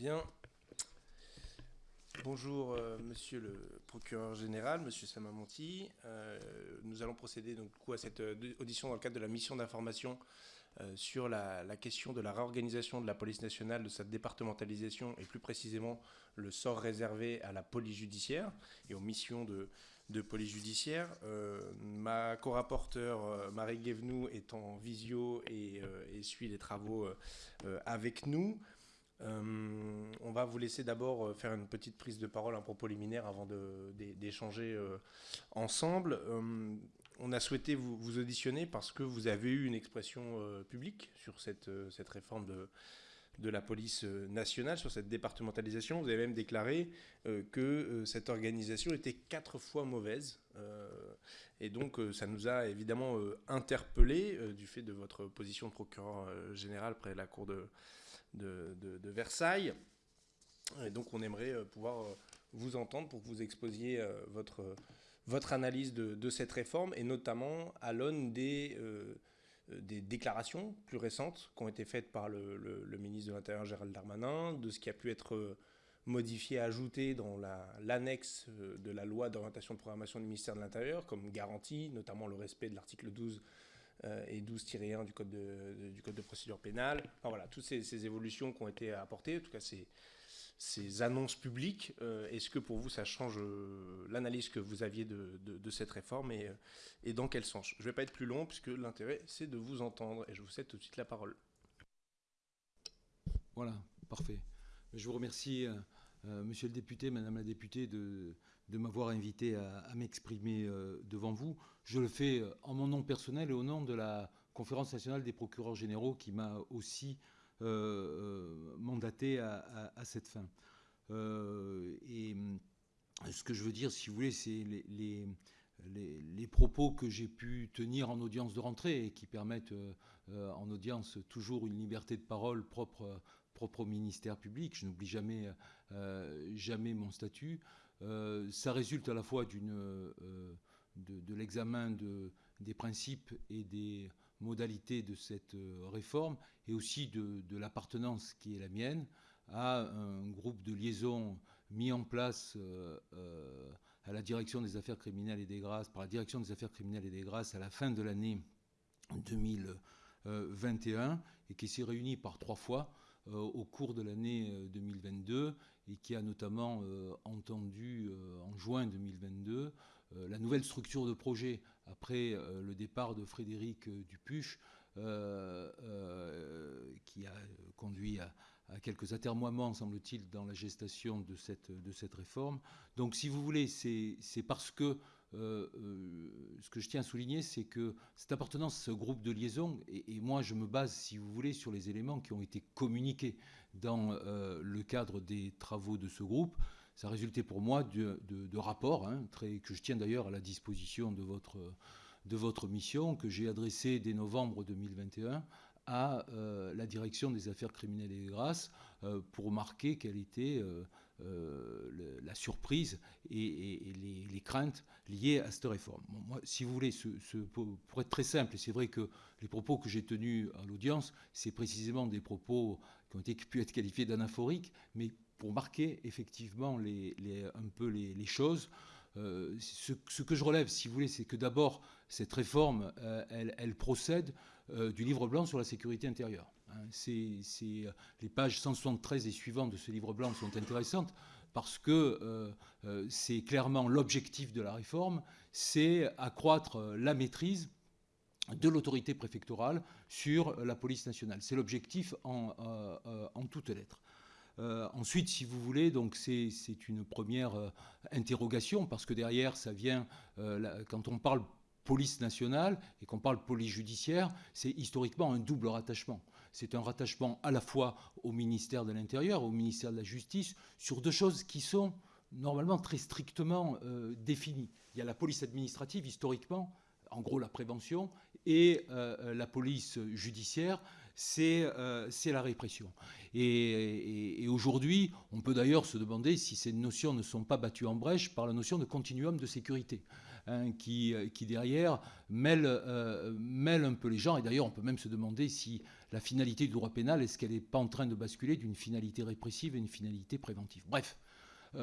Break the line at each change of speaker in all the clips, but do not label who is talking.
Bien. Bonjour, euh, monsieur le procureur général, monsieur Samamonti. Euh, nous allons procéder donc, à cette euh, audition dans le cadre de la mission d'information sur la, question de la réorganisation de la police nationale, de sa départementalisation et plus précisément le sort réservé à la police judiciaire et aux missions de, police judiciaire. ma co-rapporteure Marie Guévenou est en visio et, et suit les travaux avec nous. Euh, on va vous laisser d'abord euh, faire une petite prise de parole, un propos liminaire avant d'échanger euh, ensemble. on a souhaité vous, auditionner parce que vous avez eu une expression publique sur cette, cette réforme de, de la police nationale, sur cette départementalisation. Vous avez même déclaré que cette organisation était quatre fois mauvaise. et donc ça nous a évidemment interpellés du fait de votre position de procureur général près de la Cour de de, Versailles. Et donc on aimerait euh, pouvoir euh, vous entendre pour que vous exposiez euh, votre, votre analyse de, cette réforme, et notamment à l'aune des, des déclarations plus récentes qui ont été faites par le, ministre de l'Intérieur Gérald Darmanin, de ce qui a pu être modifié, ajouté dans l'annexe de la loi d'orientation de programmation du ministère de l'Intérieur, comme garantie, notamment le respect de l'article 12 euh, et 12-1 du, code de, du Code de procédure pénale. Enfin, voilà, toutes ces, évolutions qui ont été apportées, en tout cas ces, ces annonces publiques, euh, est-ce que pour vous ça change euh, l'analyse que vous aviez de, de, cette réforme et, et, dans quel sens? Je ne vais pas être plus long puisque l'intérêt c'est de vous entendre et je vous cède tout de suite la parole.
Voilà, parfait. Je vous remercie, monsieur le député, madame la députée, de, de m'avoir invité à, m'exprimer euh, devant vous. Je le fais euh, en mon nom personnel et au nom de la Conférence nationale des procureurs généraux qui m'a aussi euh, mandaté à, cette fin. et ce que je veux dire, si vous voulez, c'est les, propos que j'ai pu tenir en audience de rentrée et qui permettent en audience toujours une liberté de parole propre, propre au ministère public. Je n'oublie jamais, jamais mon statut. Euh, ça résulte à la fois euh, de, l'examen des principes et des modalités de cette euh, réforme et aussi de, l'appartenance qui est la mienne à un groupe de liaison mis en place à la direction des affaires criminelles et des grâces, par la direction des affaires criminelles et des grâces à la fin de l'année 2021 et qui s'est réuni par trois fois au cours de l'année 2022 et qui a notamment euh, entendu euh, en juin 2022 euh, la nouvelle structure de projet après le départ de Frédéric Dupuche, qui a conduit à, quelques atermoiements, semble-t-il, dans la gestation de cette, de cette réforme. Donc, si vous voulez, c'est parce que ce que je tiens à souligner, c'est que cette appartenance à ce groupe de liaison, et, moi je me base, si vous voulez, sur les éléments qui ont été communiqués dans euh, le cadre des travaux de ce groupe. Ça a résulté pour moi de, rapports, hein, que je tiens d'ailleurs à la disposition de votre, de votre mission, que j'ai adressé dès novembre 2021 à euh, la direction des affaires criminelles et des grâces euh, pour marquer quelle était la surprise et, les, craintes liées à cette réforme. moi, si vous voulez, ce, pour être très simple, c'est vrai que les propos que j'ai tenus à l'audience, c'est précisément des propos qui ont pu être qualifiés d'anaphoriques, mais pour marquer effectivement les, un peu les, choses. Euh, ce, que je relève, si vous voulez, c'est que d'abord, cette réforme, euh, elle, procède euh, du livre blanc sur la sécurité intérieure. Hein. les pages 173 et suivantes de ce livre blanc sont intéressantes parce que c'est clairement l'objectif de la réforme, c'est accroître la maîtrise de l'autorité préfectorale sur la police nationale. C'est l'objectif en, euh, euh, en, toutes lettres. Euh, ensuite, si vous voulez, donc c'est une première interrogation parce que derrière, ça vient quand on parle police nationale et qu'on parle police judiciaire, c'est historiquement un double rattachement. C'est un rattachement à la fois au ministère de l'Intérieur, au ministère de la Justice, sur deux choses qui sont normalement très strictement définies. Il y a la police administrative historiquement, en gros la prévention, et euh, la police judiciaire, c'est euh, la répression. Et, aujourd'hui, on peut d'ailleurs se demander si ces notions ne sont pas battues en brèche par la notion de continuum de sécurité, hein, qui, qui, derrière mêle, mêle, un peu les gens. Et d'ailleurs, on peut même se demander si la finalité du droit pénal, est-ce qu'elle n'est pas en train de basculer d'une finalité répressive à une finalité préventive? Bref,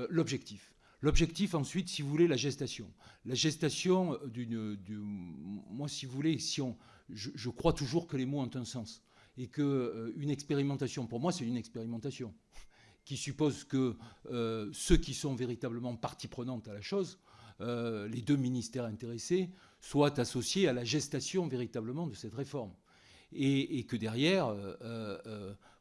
l'objectif. L'objectif ensuite, si vous voulez, la gestation. La gestation d'une... Moi, si vous voulez, si on, je, crois toujours que les mots ont un sens. Et qu'une expérimentation, pour moi, c'est une expérimentation qui suppose que ceux qui sont véritablement partie prenante à la chose, les deux ministères intéressés, soient associés à la gestation véritablement de cette réforme. Et, que derrière,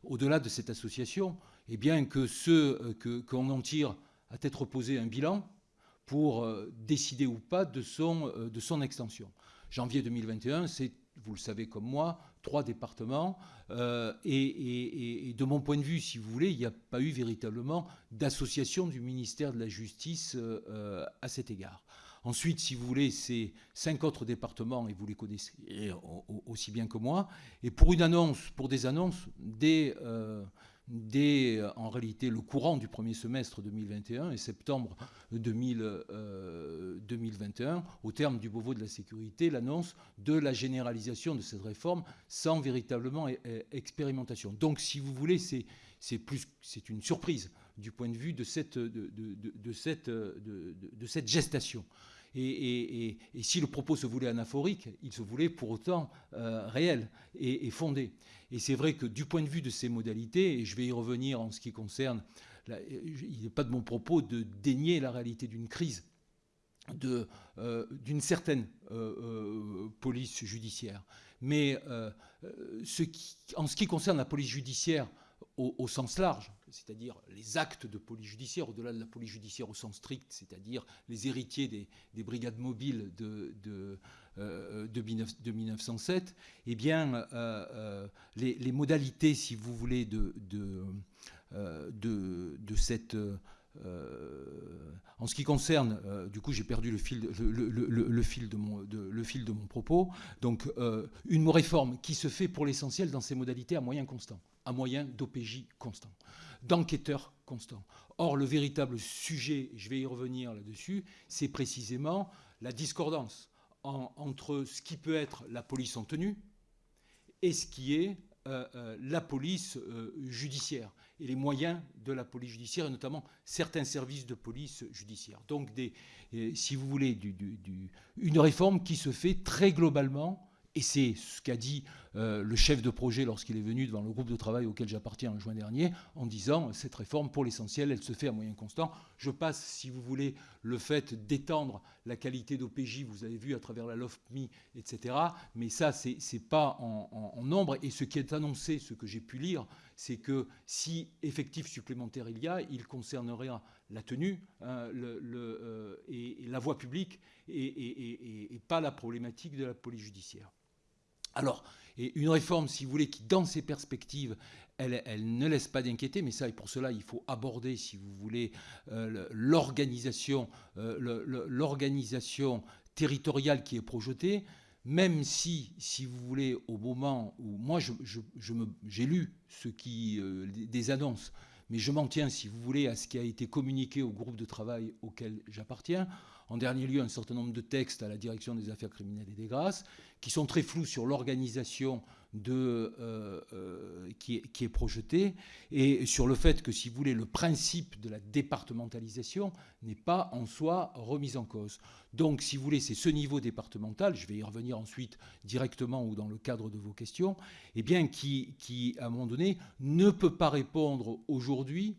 au-delà de cette association, eh bien que ceux qu'on en tire à tête reposée un bilan pour euh, décider ou pas de son, euh, de son extension. Janvier 2021, c'est, vous le savez comme moi, trois départements. Euh, et, de mon point de vue, si vous voulez, il n'y a pas eu véritablement d'association du ministère de la Justice à cet égard. Ensuite, si vous voulez, c'est cinq autres départements, et vous les connaissez aussi bien que moi. Et pour une annonce, pour des annonces, des dès euh, en réalité le courant du premier semestre 2021 et septembre 2021, euh, au terme du Beauvau de la sécurité, l'annonce de la généralisation de cette réforme sans véritablement expérimentation. Donc, si vous voulez, c'est une surprise du point de vue de cette gestation. Et, si le propos se voulait anaphorique, il se voulait pour autant euh, réel et, fondé. Et c'est vrai que du point de vue de ces modalités, et je vais y revenir en ce qui concerne, il n'est pas de mon propos de dénier la réalité d'une crise euh, d'une certaine euh, police judiciaire. Mais en ce qui concerne la police judiciaire, au, sens large, c'est-à-dire les actes de police judiciaire, au-delà de la police judiciaire au sens strict, c'est-à-dire les héritiers des, brigades mobiles de, de, euh, de, 1907, eh bien, euh, euh, les, modalités, si vous voulez, de, cette... en ce qui concerne, du coup j'ai perdu le fil, de mon, propos, donc une réforme qui se fait pour l'essentiel dans ses modalités à moyen constant à moyen d'OPJ constant, d'enquêteurs constants. Or, le véritable sujet, je vais y revenir là-dessus, c'est précisément la discordance entre ce qui peut être la police en tenue et ce qui est euh, euh, la police euh, judiciaire et les moyens de la police judiciaire, et notamment certains services de police judiciaire. Donc, si vous voulez, une réforme qui se fait très globalement et c'est ce qu'a dit euh, le chef de projet lorsqu'il est venu devant le groupe de travail auquel j'appartiens en juin dernier, en disant cette réforme, pour l'essentiel, elle se fait à moyen constant. Je passe, si vous voulez, le fait d'étendre la qualité d'OPJ, vous avez vu à travers la LOFMI, etc. Mais ça, ce n'est pas en, nombre. Et ce qui est annoncé, ce que j'ai pu lire, c'est que si effectif supplémentaire il y a, il concernerait la tenue hein, euh, et, la voie publique et pas la problématique de la police judiciaire. Alors, une réforme, si vous voulez, qui, dans ses perspectives, elle, ne laisse pas d'inquiéter, mais ça, et pour cela, il faut aborder, si vous voulez, euh, l'organisation, euh, l'organisation territoriale qui est projetée, même si, si vous voulez, au moment où moi, j'ai lu ce qui, euh, des annonces, mais je m'en tiens, si vous voulez, à ce qui a été communiqué au groupe de travail auquel j'appartiens. En dernier lieu, un certain nombre de textes à la direction des affaires criminelles et des grâces, qui sont très flous sur l'organisation de, euh, euh, qui, est, qui, projetée et sur le fait que, si vous voulez, le principe de la départementalisation n'est pas en soi remis en cause. Donc, si vous voulez, c'est ce niveau départemental, je vais y revenir ensuite directement ou dans le cadre de vos questions, eh bien, qui, qui à un moment donné, ne peut pas répondre aujourd'hui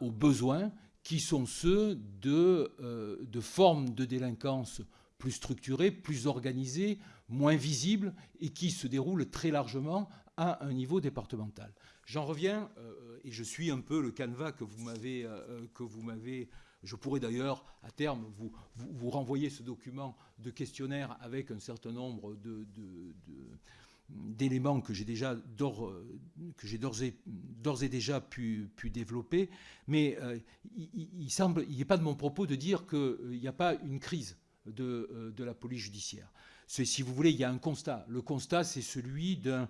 aux besoins qui sont ceux de, euh, de formes de délinquance plus structurées, plus organisées, moins visibles et qui se déroulent très largement à un niveau départemental. J'en reviens, euh, et je suis un peu le canevas que vous m'avez, euh, m'avez je pourrais d'ailleurs, à terme, vous, vous, renvoyer ce document de questionnaire avec un certain nombre de, d'éléments que j'ai déjà d'ores, et, déjà pu, pu développer, mais euh, il, semble, il n'est pas de mon propos de dire qu'il euh, n'y a pas une crise de, euh, de, la police judiciaire. Si vous voulez, il y a un constat. Le constat, c'est celui d'un,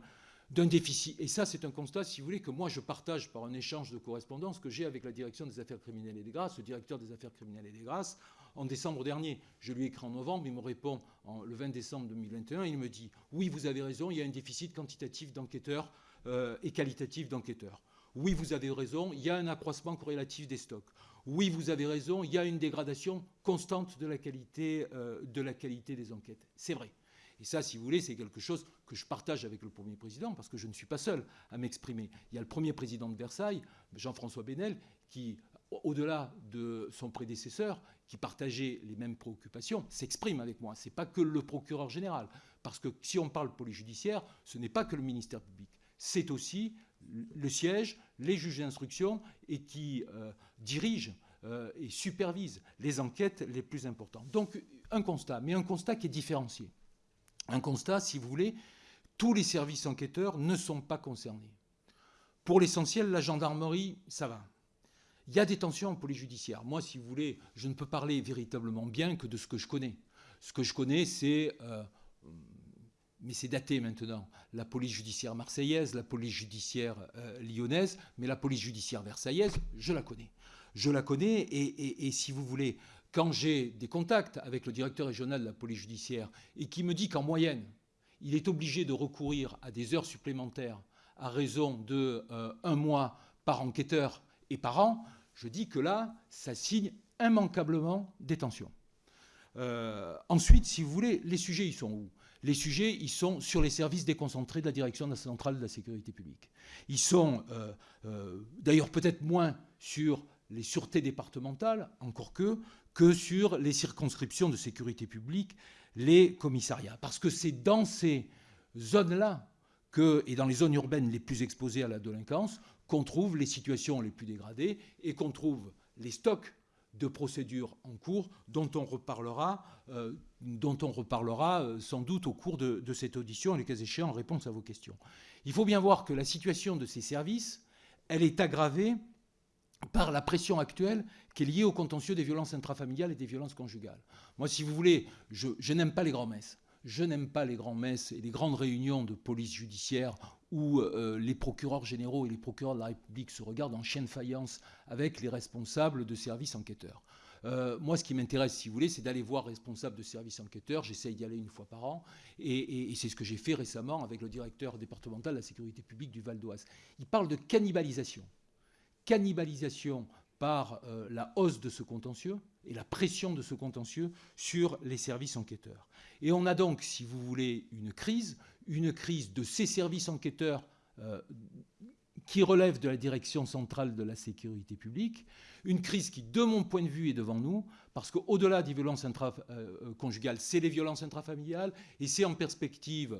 déficit. Et ça, c'est un constat, si vous voulez, que moi je partage par un échange de correspondance que j'ai avec la direction des affaires criminelles et des grâces, le directeur des affaires criminelles et des grâces, en décembre dernier. Je lui ai écrit en novembre, il me répond le 20 décembre 2021, il me dit Oui, vous avez raison, il y a un déficit quantitatif d'enquêteurs euh, et qualitatif d'enquêteurs. Oui, vous avez raison, il y a un accroissement corrélatif des stocks. Oui, vous avez raison, il y a une dégradation constante de la qualité, euh, de la qualité des enquêtes. C'est vrai. Et ça, si vous voulez, c'est quelque chose que je partage avec le Premier Président, parce que je ne suis pas seul à m'exprimer. Il y a le Premier Président de Versailles, Jean-François Benel, qui, au-delà de son prédécesseur, qui partageait les mêmes préoccupations, s'exprime avec moi. Ce n'est pas que le procureur général. Parce que si on parle police judiciaire, ce n'est pas que le ministère public. C'est aussi le siège, les juges d'instruction et qui euh, dirigent euh, et supervisent les enquêtes les plus importantes. Donc un constat, mais un constat qui est différencié. Un constat, si vous voulez, tous les services enquêteurs ne sont pas concernés. Pour l'essentiel, la gendarmerie, ça va. Il y a des tensions en police judiciaire. Moi, si vous voulez, je ne peux parler véritablement bien que de ce que je connais. Ce que je connais, c'est, euh, mais c'est daté maintenant, la police judiciaire marseillaise, la police judiciaire euh, lyonnaise, mais la police judiciaire versaillaise, je la connais. Je la connais et si vous voulez, quand j'ai des contacts avec le directeur régional de la police judiciaire et qui me dit qu'en moyenne, il est obligé de recourir à des heures supplémentaires à raison de euh, un mois par enquêteur et par an, je dis que là, ça signe immanquablement des tensions. Euh, ensuite, si vous voulez, les sujets, ils sont où? Les sujets, ils sont sur les services déconcentrés de la Direction centrale de la sécurité publique. Ils sont euh, d'ailleurs peut-être moins sur les sûretés départementales, encore que, que sur les circonscriptions de sécurité publique, les commissariats. Parce que c'est dans ces zones-là et dans les zones urbaines les plus exposées à la délinquance qu'on trouve les situations les plus dégradées et qu'on trouve les stocks de procédures en cours dont on reparlera, euh, euh, sans doute au cours de, cette audition et les cas échéants en réponse à vos questions. Il faut bien voir que la situation de ces services, elle est aggravée par la pression actuelle qui est liée au contentieux des violences intrafamiliales et des violences conjugales. Moi, si vous voulez, je, n'aime pas les grands-messes. Je n'aime pas les grands-messes et les grandes réunions de police judiciaire où euh, les procureurs généraux et les procureurs de la République se regardent en chien de faïence avec les responsables de services enquêteurs. Euh, moi, ce qui m'intéresse, si vous voulez, c'est d'aller voir responsables de services enquêteurs. J'essaye d'y aller une fois par an. Et, c'est ce que j'ai fait récemment avec le directeur départemental de la sécurité publique du Val d'Oise. Il parle de cannibalisation cannibalisation par euh, la hausse de ce contentieux et la pression de ce contentieux sur les services enquêteurs. Et on a donc, si vous voulez, une crise, une crise de ces services enquêteurs euh, qui relèvent de la direction centrale de la sécurité publique, une crise qui, de mon point de vue, est devant nous, parce qu'au-delà des violences intraconjugales, euh, c'est les violences intrafamiliales, et c'est en perspective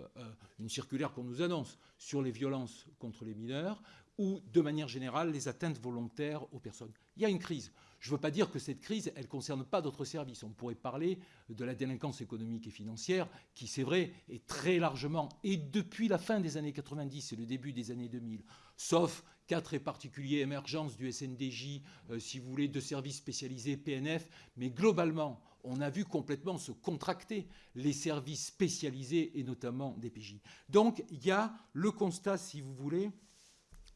une circulaire qu'on nous annonce sur les violences contre les mineurs, ou, de manière générale, les atteintes volontaires aux personnes. Il y a une crise. Je ne veux pas dire que cette crise, elle ne concerne pas d'autres services. On pourrait parler de la délinquance économique et financière, qui, c'est vrai, est très largement, et depuis la fin des années 90 et le début des années 2000, sauf cas très particuliers, émergence du SNDJ, euh, si vous voulez, de services spécialisés, PNF, mais globalement, on a vu complètement se contracter les services spécialisés et notamment des PJ. Donc, il y a le constat, si vous voulez,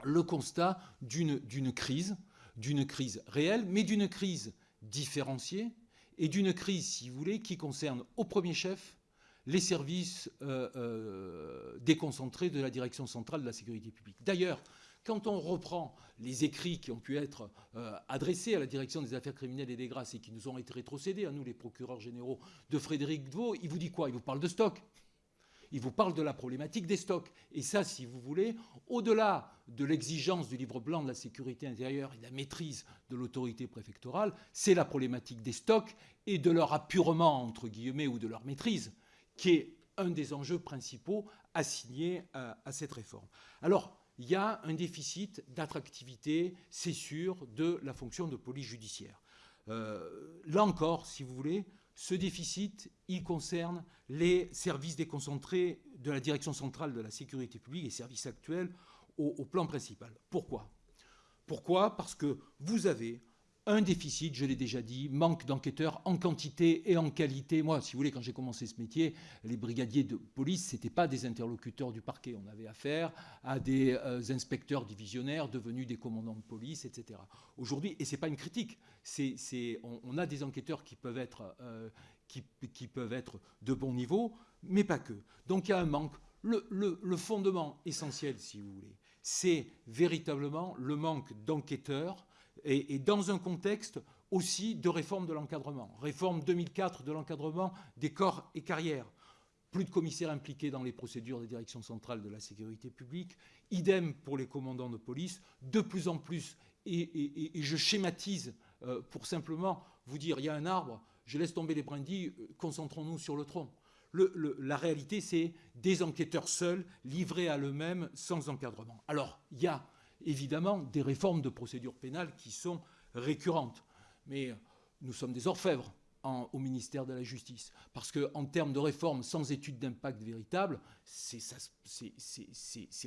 le constat d'une crise, d'une crise réelle, mais d'une crise différenciée et d'une crise, si vous voulez, qui concerne au premier chef les services euh, euh, déconcentrés de la Direction centrale de la sécurité publique. D'ailleurs, quand on reprend les écrits qui ont pu être euh, adressés à la Direction des affaires criminelles et des grâces et qui nous ont été rétrocédés, à nous les procureurs généraux de Frédéric Dvaux, il vous dit quoi? Il vous parle de stock il vous parle de la problématique des stocks. Et ça, si vous voulez, au-delà de l'exigence du livre blanc de la sécurité intérieure et de la maîtrise de l'autorité préfectorale, c'est la problématique des stocks et de leur appurement, entre guillemets, ou de leur maîtrise, qui est un des enjeux principaux assignés à, à cette réforme. Alors, il y a un déficit d'attractivité, c'est sûr, de la fonction de police judiciaire. Euh, là encore, si vous voulez, ce déficit, il concerne les services déconcentrés de la Direction centrale de la sécurité publique et services actuels au, plan principal. Pourquoi? Pourquoi? Parce que vous avez un déficit, je l'ai déjà dit, manque d'enquêteurs en quantité et en qualité. Moi, si vous voulez, quand j'ai commencé ce métier, les brigadiers de police, ce n'étaient pas des interlocuteurs du parquet. On avait affaire à des euh, inspecteurs divisionnaires devenus des commandants de police, etc. Aujourd'hui, et ce n'est pas une critique, on, a des enquêteurs qui peuvent, être, euh, qui, peuvent être de bon niveau, mais pas que. Donc il y a un manque. le fondement essentiel, si vous voulez, c'est véritablement le manque d'enquêteurs et, dans un contexte aussi de réforme de l'encadrement. Réforme 2004 de l'encadrement des corps et carrières. Plus de commissaires impliqués dans les procédures des directions centrales de la sécurité publique. Idem pour les commandants de police. De plus en plus, et, je schématise euh, pour simplement vous dire, il y a un arbre, je laisse tomber les brindilles, euh, concentrons-nous sur le tronc. la réalité, c'est des enquêteurs seuls, livrés à eux-mêmes, sans encadrement. Alors, il y a évidemment des réformes de procédure pénale qui sont récurrentes. Mais nous sommes des orfèvres au ministère de la Justice. Parce qu'en termes de réformes sans étude d'impact véritable, ces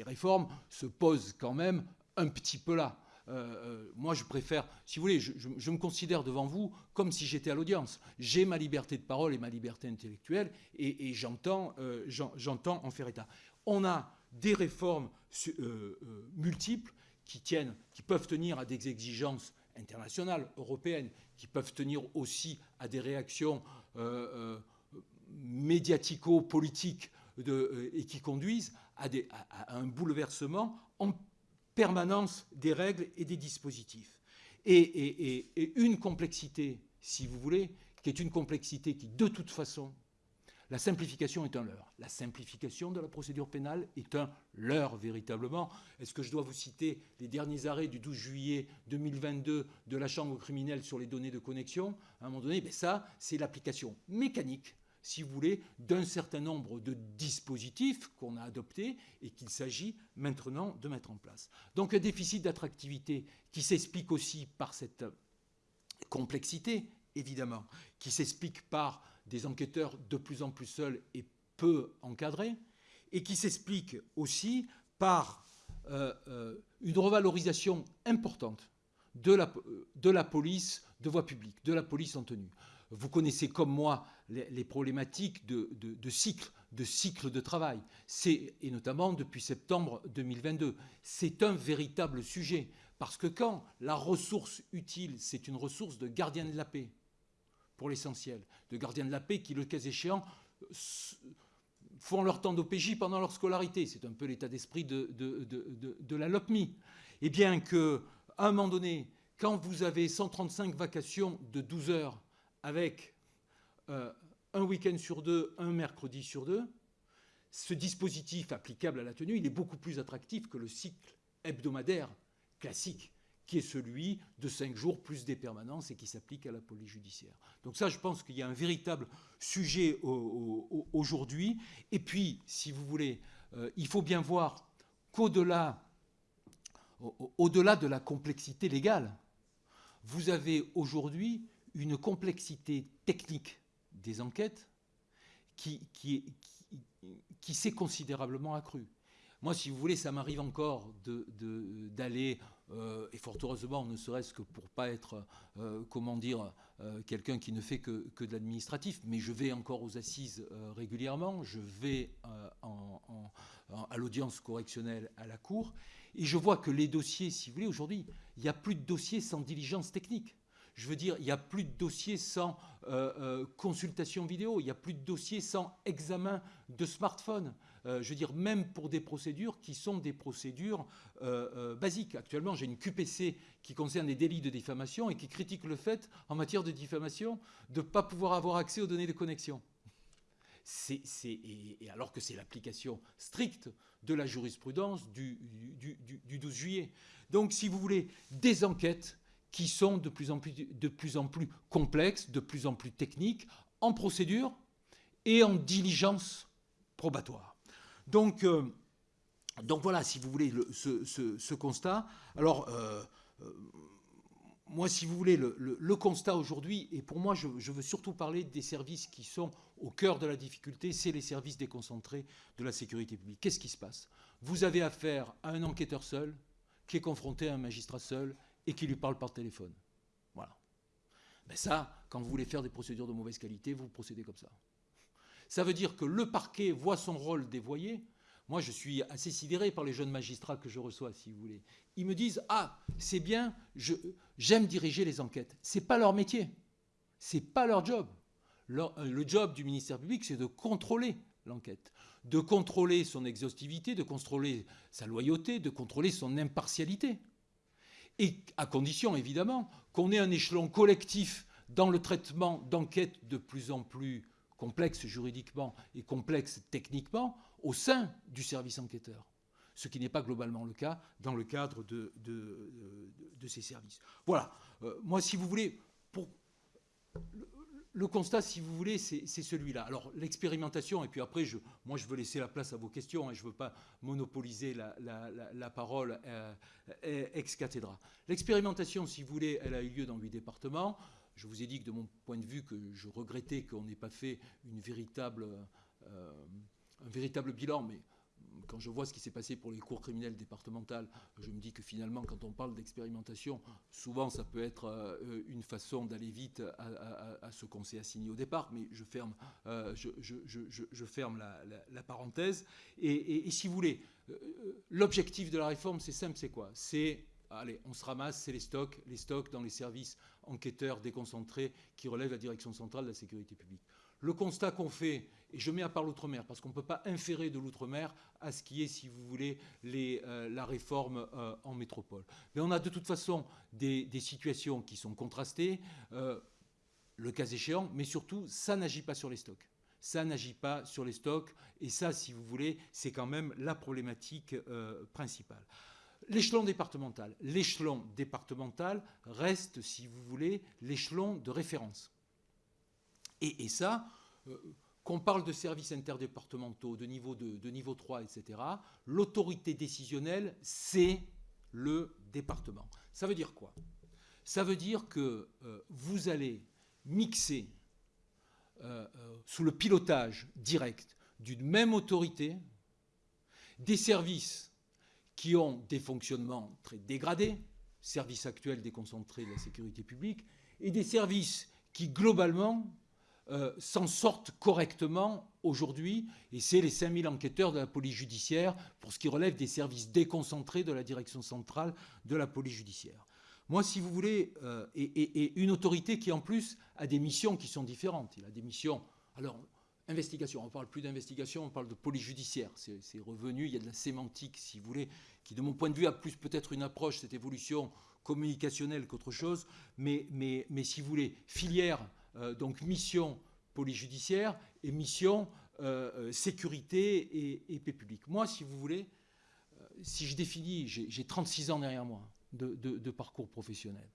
réformes se posent quand même un petit peu là. Euh, euh, moi, je préfère, si vous voulez, je, me considère devant vous comme si j'étais à l'audience. J'ai ma liberté de parole et ma liberté intellectuelle, et, j'entends euh, en faire état. On a des réformes multiples qui, peuvent tenir à des exigences internationales, européennes, qui peuvent tenir aussi à des réactions euh, euh, médiatico-politiques euh, et qui conduisent à, un bouleversement en permanence des règles et des dispositifs. et une complexité, si vous voulez, qui est une complexité qui, de toute façon, la simplification est un leurre. La simplification de la procédure pénale est un leurre, véritablement. Est-ce que je dois vous citer les derniers arrêts du 12 juillet 2022 de la Chambre criminelle sur les données de connexion? À un moment donné, ben ça, c'est l'application mécanique, si vous voulez, d'un certain nombre de dispositifs qu'on a adoptés et qu'il s'agit maintenant de mettre en place. Donc un déficit d'attractivité qui s'explique aussi par cette complexité, évidemment, qui s'explique par des enquêteurs de plus en plus seuls et peu encadrés, et qui s'explique aussi par euh, euh, une revalorisation importante de la, police de voie publique, de la police en tenue. Vous connaissez comme moi les, problématiques de, de, cycle, de cycle de travail, et notamment depuis septembre 2022. C'est un véritable sujet, parce que quand la ressource utile, c'est une ressource de gardien de la paix, pour l'essentiel, de gardiens de la paix qui, le cas échéant, font leur temps d'OPJ pendant leur scolarité. C'est un peu l'état d'esprit de, la LOPMI. Et bien qu'à un moment donné, quand vous avez 135 vacations de 12 heures avec euh, un week-end sur deux, un mercredi sur deux, ce dispositif applicable à la tenue, il est beaucoup plus attractif que le cycle hebdomadaire classique qui est celui de cinq jours plus des permanences et qui s'applique à la police judiciaire. Donc ça, je pense qu'il y a un véritable sujet aujourd'hui. Et puis, si vous voulez, euh, il faut bien voir qu'au-delà au-delà de la complexité légale, vous avez aujourd'hui une complexité technique des enquêtes qui, s'est considérablement accrue. Moi, si vous voulez, ça m'arrive encore d'aller, euh, et fort heureusement, ne serait-ce que pour pas être, euh, comment dire, euh, quelqu'un qui ne fait que, de l'administratif, mais je vais encore aux assises régulièrement, je vais à l'audience correctionnelle à la Cour, et je vois que les dossiers, si vous voulez, aujourd'hui, il n'y a plus de dossiers sans diligence technique. Je veux dire, il n'y a plus de dossiers sans consultation vidéo, il n'y a plus de dossiers sans examen de smartphone. Euh, je veux dire, même pour des procédures qui sont des procédures euh, euh, basiques. Actuellement, j'ai une QPC qui concerne les délits de diffamation et qui critique le fait, en matière de diffamation, de ne pas pouvoir avoir accès aux données de connexion. et, alors que c'est l'application stricte de la jurisprudence du, du, 12 juillet. Donc, si vous voulez, des enquêtes qui sont de plus en plus complexes, de plus en plus techniques, en procédure et en diligence probatoire. Donc, euh, donc voilà, si vous voulez, ce, constat. Alors, euh, euh, moi, si vous voulez, le, constat aujourd'hui, et pour moi, je, veux surtout parler des services qui sont au cœur de la difficulté, c'est les services déconcentrés de la sécurité publique. Qu'est-ce qui se passe? Vous avez affaire à un enquêteur seul, qui est confronté à un magistrat seul, et qui lui parle par téléphone. Voilà. Ben ça, quand vous voulez faire des procédures de mauvaise qualité, vous procédez comme ça. Ça veut dire que le parquet voit son rôle dévoyé. Moi, je suis assez sidéré par les jeunes magistrats que je reçois, si vous voulez. Ils me disent Ah, c'est bien, j'aime diriger les enquêtes. Ce n'est pas leur métier. Ce n'est pas leur job. Euh, le job du ministère public, c'est de contrôler l'enquête, de contrôler son exhaustivité, de contrôler sa loyauté, de contrôler son impartialité. Et à condition, évidemment, qu'on ait un échelon collectif dans le traitement d'enquêtes de plus en plus complexes juridiquement et complexes techniquement au sein du service enquêteur. Ce qui n'est pas globalement le cas dans le cadre de, ces services. Voilà. Euh, moi, si vous voulez, pour, le constat, si vous voulez, c'est celui-là. Alors, l'expérimentation, et puis après, je, moi, je veux laisser la place à vos questions, et je ne veux pas monopoliser la, parole euh, ex cathedra. L'expérimentation, si vous voulez, elle a eu lieu dans huit départements. Je vous ai dit que de mon point de vue, que je regrettais qu'on n'ait pas fait une véritable, euh, un véritable bilan, mais quand je vois ce qui s'est passé pour les cours criminelles départementales, je me dis que finalement, quand on parle d'expérimentation, souvent ça peut être euh, une façon d'aller vite à, ce qu'on s'est assigné au départ, mais je ferme, euh, je, ferme la, parenthèse. Et, si vous voulez, l'objectif de la réforme, c'est simple, c'est quoi? C'est allez, on se ramasse, c'est les stocks, les stocks dans les services enquêteurs déconcentrés qui relèvent la direction centrale de la sécurité publique. Le constat qu'on fait, et je mets à part l'outre-mer, parce qu'on ne peut pas inférer de l'outre-mer à ce qui est, si vous voulez, euh, la réforme euh, en métropole. Mais on a de toute façon des, situations qui sont contrastées, euh, le cas échéant, mais surtout, ça n'agit pas sur les stocks. Ça n'agit pas sur les stocks, et ça, si vous voulez, c'est quand même la problématique principale. L'échelon départemental. L'échelon départemental reste, si vous voulez, l'échelon de référence. Et, ça, euh, qu'on parle de services interdépartementaux, de niveau 2, de niveau 3, etc., l'autorité décisionnelle, c'est le département. Ça veut dire quoi? Ça veut dire que euh, vous allez mixer euh, sous le pilotage direct d'une même autorité des services qui ont des fonctionnements très dégradés, services actuels déconcentrés de la sécurité publique, et des services qui, globalement, euh, s'en sortent correctement aujourd'hui, et c'est les 5000 enquêteurs de la police judiciaire pour ce qui relève des services déconcentrés de la direction centrale de la police judiciaire. Moi, si vous voulez, euh, et, une autorité qui en plus a des missions qui sont différentes. Il a des missions, alors, investigation, on ne parle plus d'investigation, on parle de police judiciaire. C'est revenu, il y a de la sémantique, si vous voulez, qui de mon point de vue a plus peut-être une approche, cette évolution communicationnelle qu'autre chose, mais, si vous voulez, filière euh, donc mission police judiciaire et mission euh, euh, sécurité et, paix publique. Moi, si vous voulez, si je définis, j'ai 36 ans derrière moi de, parcours professionnel.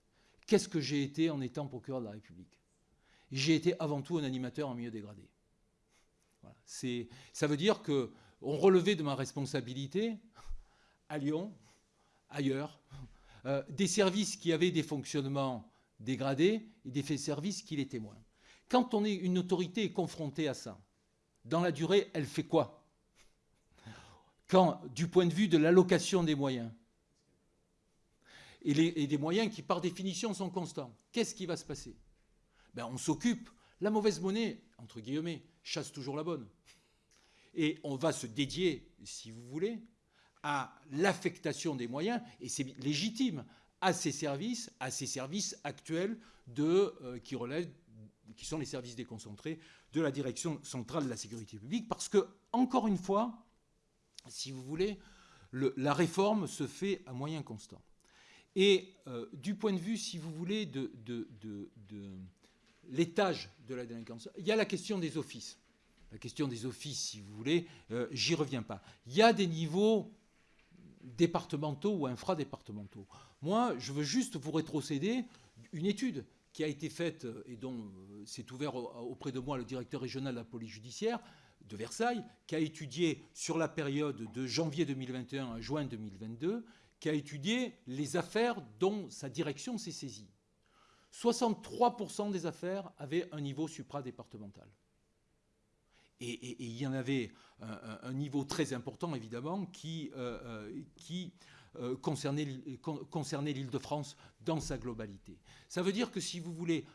Qu'est-ce que j'ai été en étant procureur de la République? J'ai été avant tout un animateur en milieu dégradé. Ça veut dire qu'on relevait de ma responsabilité à Lyon, ailleurs, des services qui avaient des fonctionnements dégradé et des faits de service qui les témoignent. Quand on est une autorité confrontée à ça, dans la durée, elle fait quoi? Du point de vue de l'allocation des moyens, et, des moyens qui, par définition, sont constants, qu'est-ce qui va se passer? Ben, On s'occupe, la mauvaise monnaie, entre guillemets, chasse toujours la bonne. Et on va se dédier, si vous voulez, à l'affectation des moyens, et c'est légitime, à ces services, à ces services actuels de, euh, qui relèvent, qui sont les services déconcentrés de la direction centrale de la sécurité publique, parce que, encore une fois, si vous voulez, la réforme se fait à moyens constants. Et euh, du point de vue, si vous voulez, de, l'étage de la délinquance, il y a la question des offices. La question des offices, si vous voulez, euh, j'y reviens pas. Il y a des niveaux départementaux ou infradépartementaux. Moi, je veux juste vous rétrocéder une étude qui a été faite et dont euh, s'est ouvert auprès de moi le directeur régional de la police judiciaire de Versailles, qui a étudié sur la période de janvier 2021 à juin 2022, qui a étudié les affaires dont sa direction s'est saisie. 63% des affaires avaient un niveau supradépartemental. Et, il y en avait un, niveau très important, évidemment, qui, euh, euh, euh, concernait, l'Île-de-France dans sa globalité. Ça veut dire que si vous voulez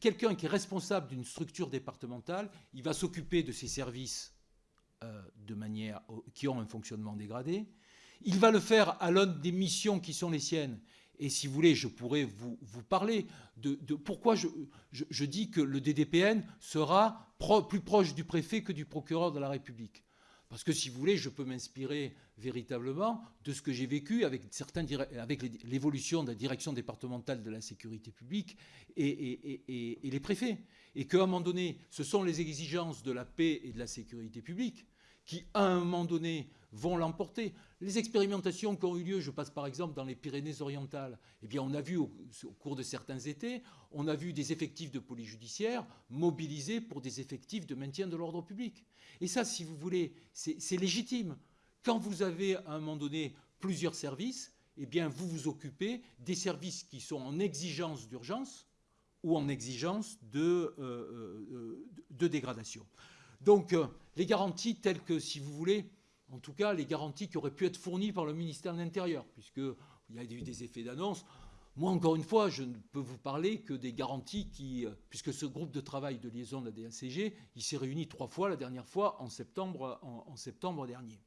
quelqu'un qui est responsable d'une structure départementale, il va s'occuper de ses services de manière qui ont un fonctionnement dégradé. Il va le faire à l'aune des missions qui sont les siennes. Et si vous voulez, je pourrais vous, parler de, pourquoi je, dis que le DDPN sera plus proche du préfet que du procureur de la République. Parce que si vous voulez, je peux m'inspirer véritablement de ce que j'ai vécu avec, certains, avec l'évolution de la direction départementale de la sécurité publique et, et les préfets. Et qu'à un moment donné, ce sont les exigences de la paix et de la sécurité publique qui, à un moment donné, vont l'emporter. Les expérimentations qui ont eu lieu, je passe par exemple dans les Pyrénées-Orientales, eh bien on a vu au, cours de certains étés, on a vu des effectifs de police judiciaire mobilisés pour des effectifs de maintien de l'ordre public. Et ça, si vous voulez, c'est légitime. Quand vous avez à un moment donné plusieurs services, eh bien vous vous occupez des services qui sont en exigence d'urgence ou en exigence de, euh, euh, euh, de dégradation. Donc les garanties telles que, si vous voulez, en tout cas les garanties qui auraient pu être fournies par le ministère de l'Intérieur, puisqu'il y a eu des effets d'annonce. Moi, encore une fois, je ne peux vous parler que des garanties qui, puisque ce groupe de travail de liaison de la DACG, il s'est réuni trois fois, la dernière fois en septembre, en, septembre dernier.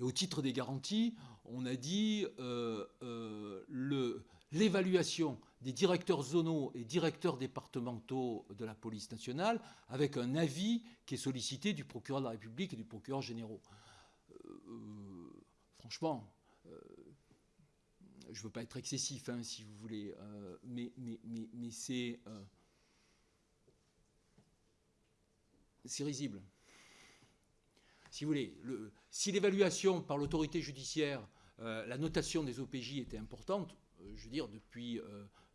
Et au titre des garanties, on a dit euh, euh, l'évaluation des directeurs zonaux et directeurs départementaux de la police nationale avec un avis qui est sollicité du procureur de la République et du procureur général. Euh, franchement, euh, je ne veux pas être excessif, hein, si vous voulez, euh, mais, mais, mais, c'est c'est risible. Si vous voulez, le, si l'évaluation par l'autorité judiciaire, la notation des OPJ était importante, je veux dire, depuis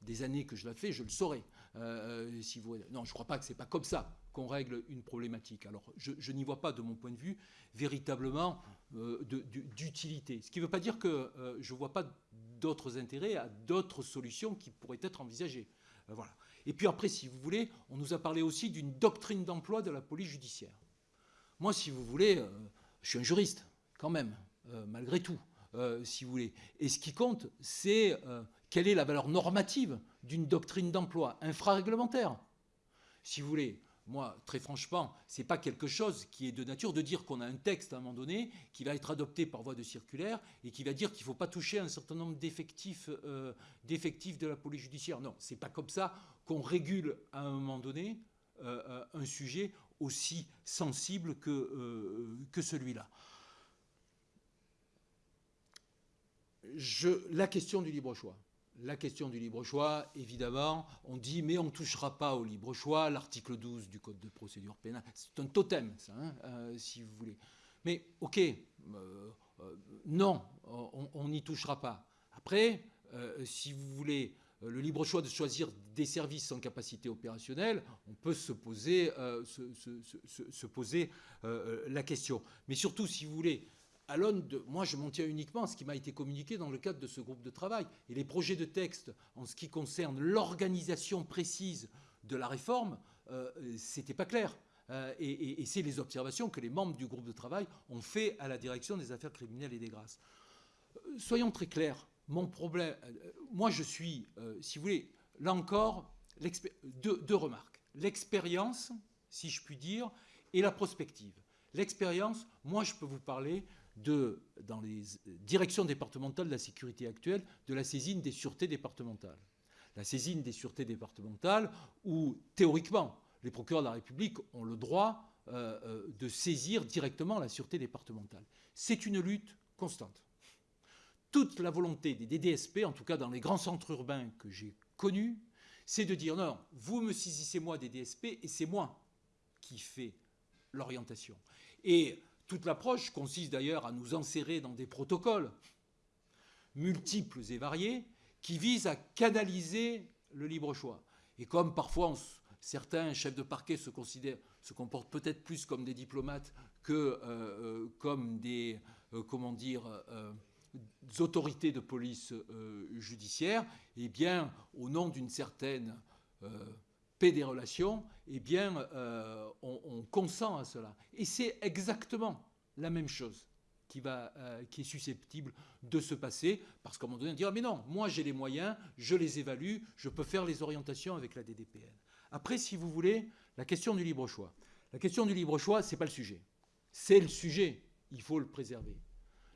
des années que je la fais, je le saurais. Euh, euh, si vous... Non, je ne crois pas que c'est pas comme ça qu'on règle une problématique. Alors, je, n'y vois pas, de mon point de vue, véritablement euh, d'utilité. Ce qui ne veut pas dire que je ne vois pas d'autres intérêts à d'autres solutions qui pourraient être envisagées. voilà. Et puis après, si vous voulez, on nous a parlé aussi d'une doctrine d'emploi de la police judiciaire. Moi, si vous voulez, je suis un juriste, quand même, malgré tout, voulez. Et ce qui compte, c'est quelle est la valeur normative d'une doctrine d'emploi infraréglementaire Si vous voulez, moi, très franchement, ce n'est pas quelque chose qui est de nature de dire qu'on a un texte à un moment donné qui va être adopté par voie de circulaire et qui va dire qu'il ne faut pas toucher un certain nombre d'effectifs euh, de la police judiciaire. Non, ce n'est pas comme ça qu'on régule à un moment donné euh, euh, un sujet aussi sensible que, que celui-là. La question du libre choix la question du libre choix, évidemment, on dit mais on ne touchera pas au libre choix, l'article 12 du Code de procédure pénale, c'est un totem, ça, hein, euh, si vous voulez. Mais ok, euh, euh, non, on n'y touchera pas. Après, si vous voulez le libre choix de choisir des services sans capacité opérationnelle, on peut se poser, se poser la question. Mais surtout, si vous voulez, à l'aune de... Moi, je m'en tiens uniquement à ce qui m'a été communiqué dans le cadre de ce groupe de travail. Et les projets de texte, en ce qui concerne l'organisation précise de la réforme, euh, c'était pas clair. Euh, et, c'est les observations que les membres du groupe de travail ont fait à la direction des affaires criminelles et des grâces. Euh, soyons très clairs. Mon problème... Euh, moi, je suis, si vous voulez, là encore, deux, deux remarques. L'expérience, si je puis dire, et la prospective. L'expérience, moi, je peux vous parler de, dans les directions départementales de la sécurité actuelle, de la saisine des sûretés départementales. La saisine des sûretés départementales où, théoriquement, les procureurs de la République ont le droit euh, euh, de saisir directement la sûreté départementale. C'est une lutte constante. Toute la volonté des DDSP, en tout cas dans les grands centres urbains que j'ai connus, c'est de dire non, vous me saisissez moi des DSP et c'est moi qui fais l'orientation. Et toute l'approche consiste d'ailleurs à nous enserrer dans des protocoles multiples et variés qui visent à canaliser le libre choix. Et comme parfois certains chefs de parquet se, comportent peut-être plus comme des diplomates que euh, euh, comme des euh, dire, autorités de police judiciaire, eh bien, au nom d'une certaine paix des relations, eh bien, euh, on, consent à cela. Et c'est exactement la même chose qui, va, euh, qui est susceptible de se passer, parce qu'à un moment donné, on dira, mais non, moi j'ai les moyens, je les évalue, je peux faire les orientations avec la DDPN. Après, si vous voulez, la question du libre choix. La question du libre choix, ce n'est pas le sujet. C'est le sujet, il faut le préserver.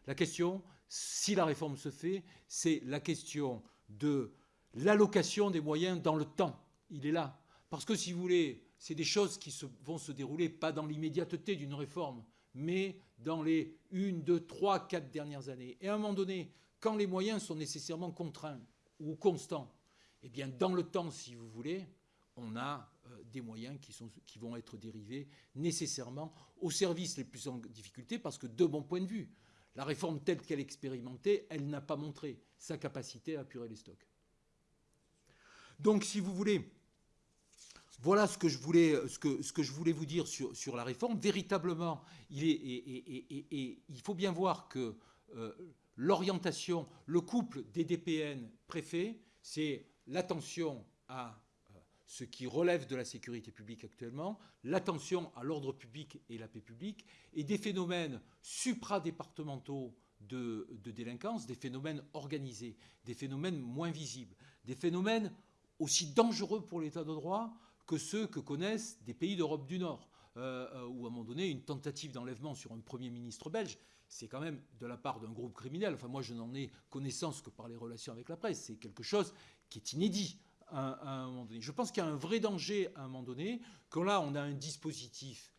La question, si la réforme se fait, c'est la question de l'allocation des moyens dans le temps. Il est là. Parce que si vous voulez, c'est des choses qui vont se dérouler pas dans l'immédiateté d'une réforme, mais dans les une, deux, trois, quatre dernières années. Et à un moment donné, quand les moyens sont nécessairement contraints ou constants, eh bien, dans le temps, si vous voulez, on a euh, des moyens qui, sont, qui vont être dérivés nécessairement aux services les plus en difficulté, parce que de mon point de vue, la réforme telle qu'elle est expérimentée, elle n'a pas montré sa capacité à apurer les stocks. Donc, si vous voulez, voilà ce que je voulais, ce que, je voulais vous dire sur, la réforme. Véritablement, il, faut bien voir que euh, l'orientation, le couple des DPN préfets, c'est l'attention à euh, ce qui relève de la sécurité publique actuellement, l'attention à l'ordre public et la paix publique, et des phénomènes supradépartementaux de délinquance, des phénomènes organisés, des phénomènes moins visibles, des phénomènes aussi dangereux pour l'état de droit que ceux que connaissent des pays d'Europe du Nord, euh, euh, où à un moment donné, une tentative d'enlèvement sur un Premier ministre belge, c'est quand même de la part d'un groupe criminel. Enfin, moi, je n'en ai connaissance que par les relations avec la presse. C'est quelque chose qui est inédit à, un moment donné. Je pense qu'il y a un vrai danger à un moment donné, quand là, on a un dispositif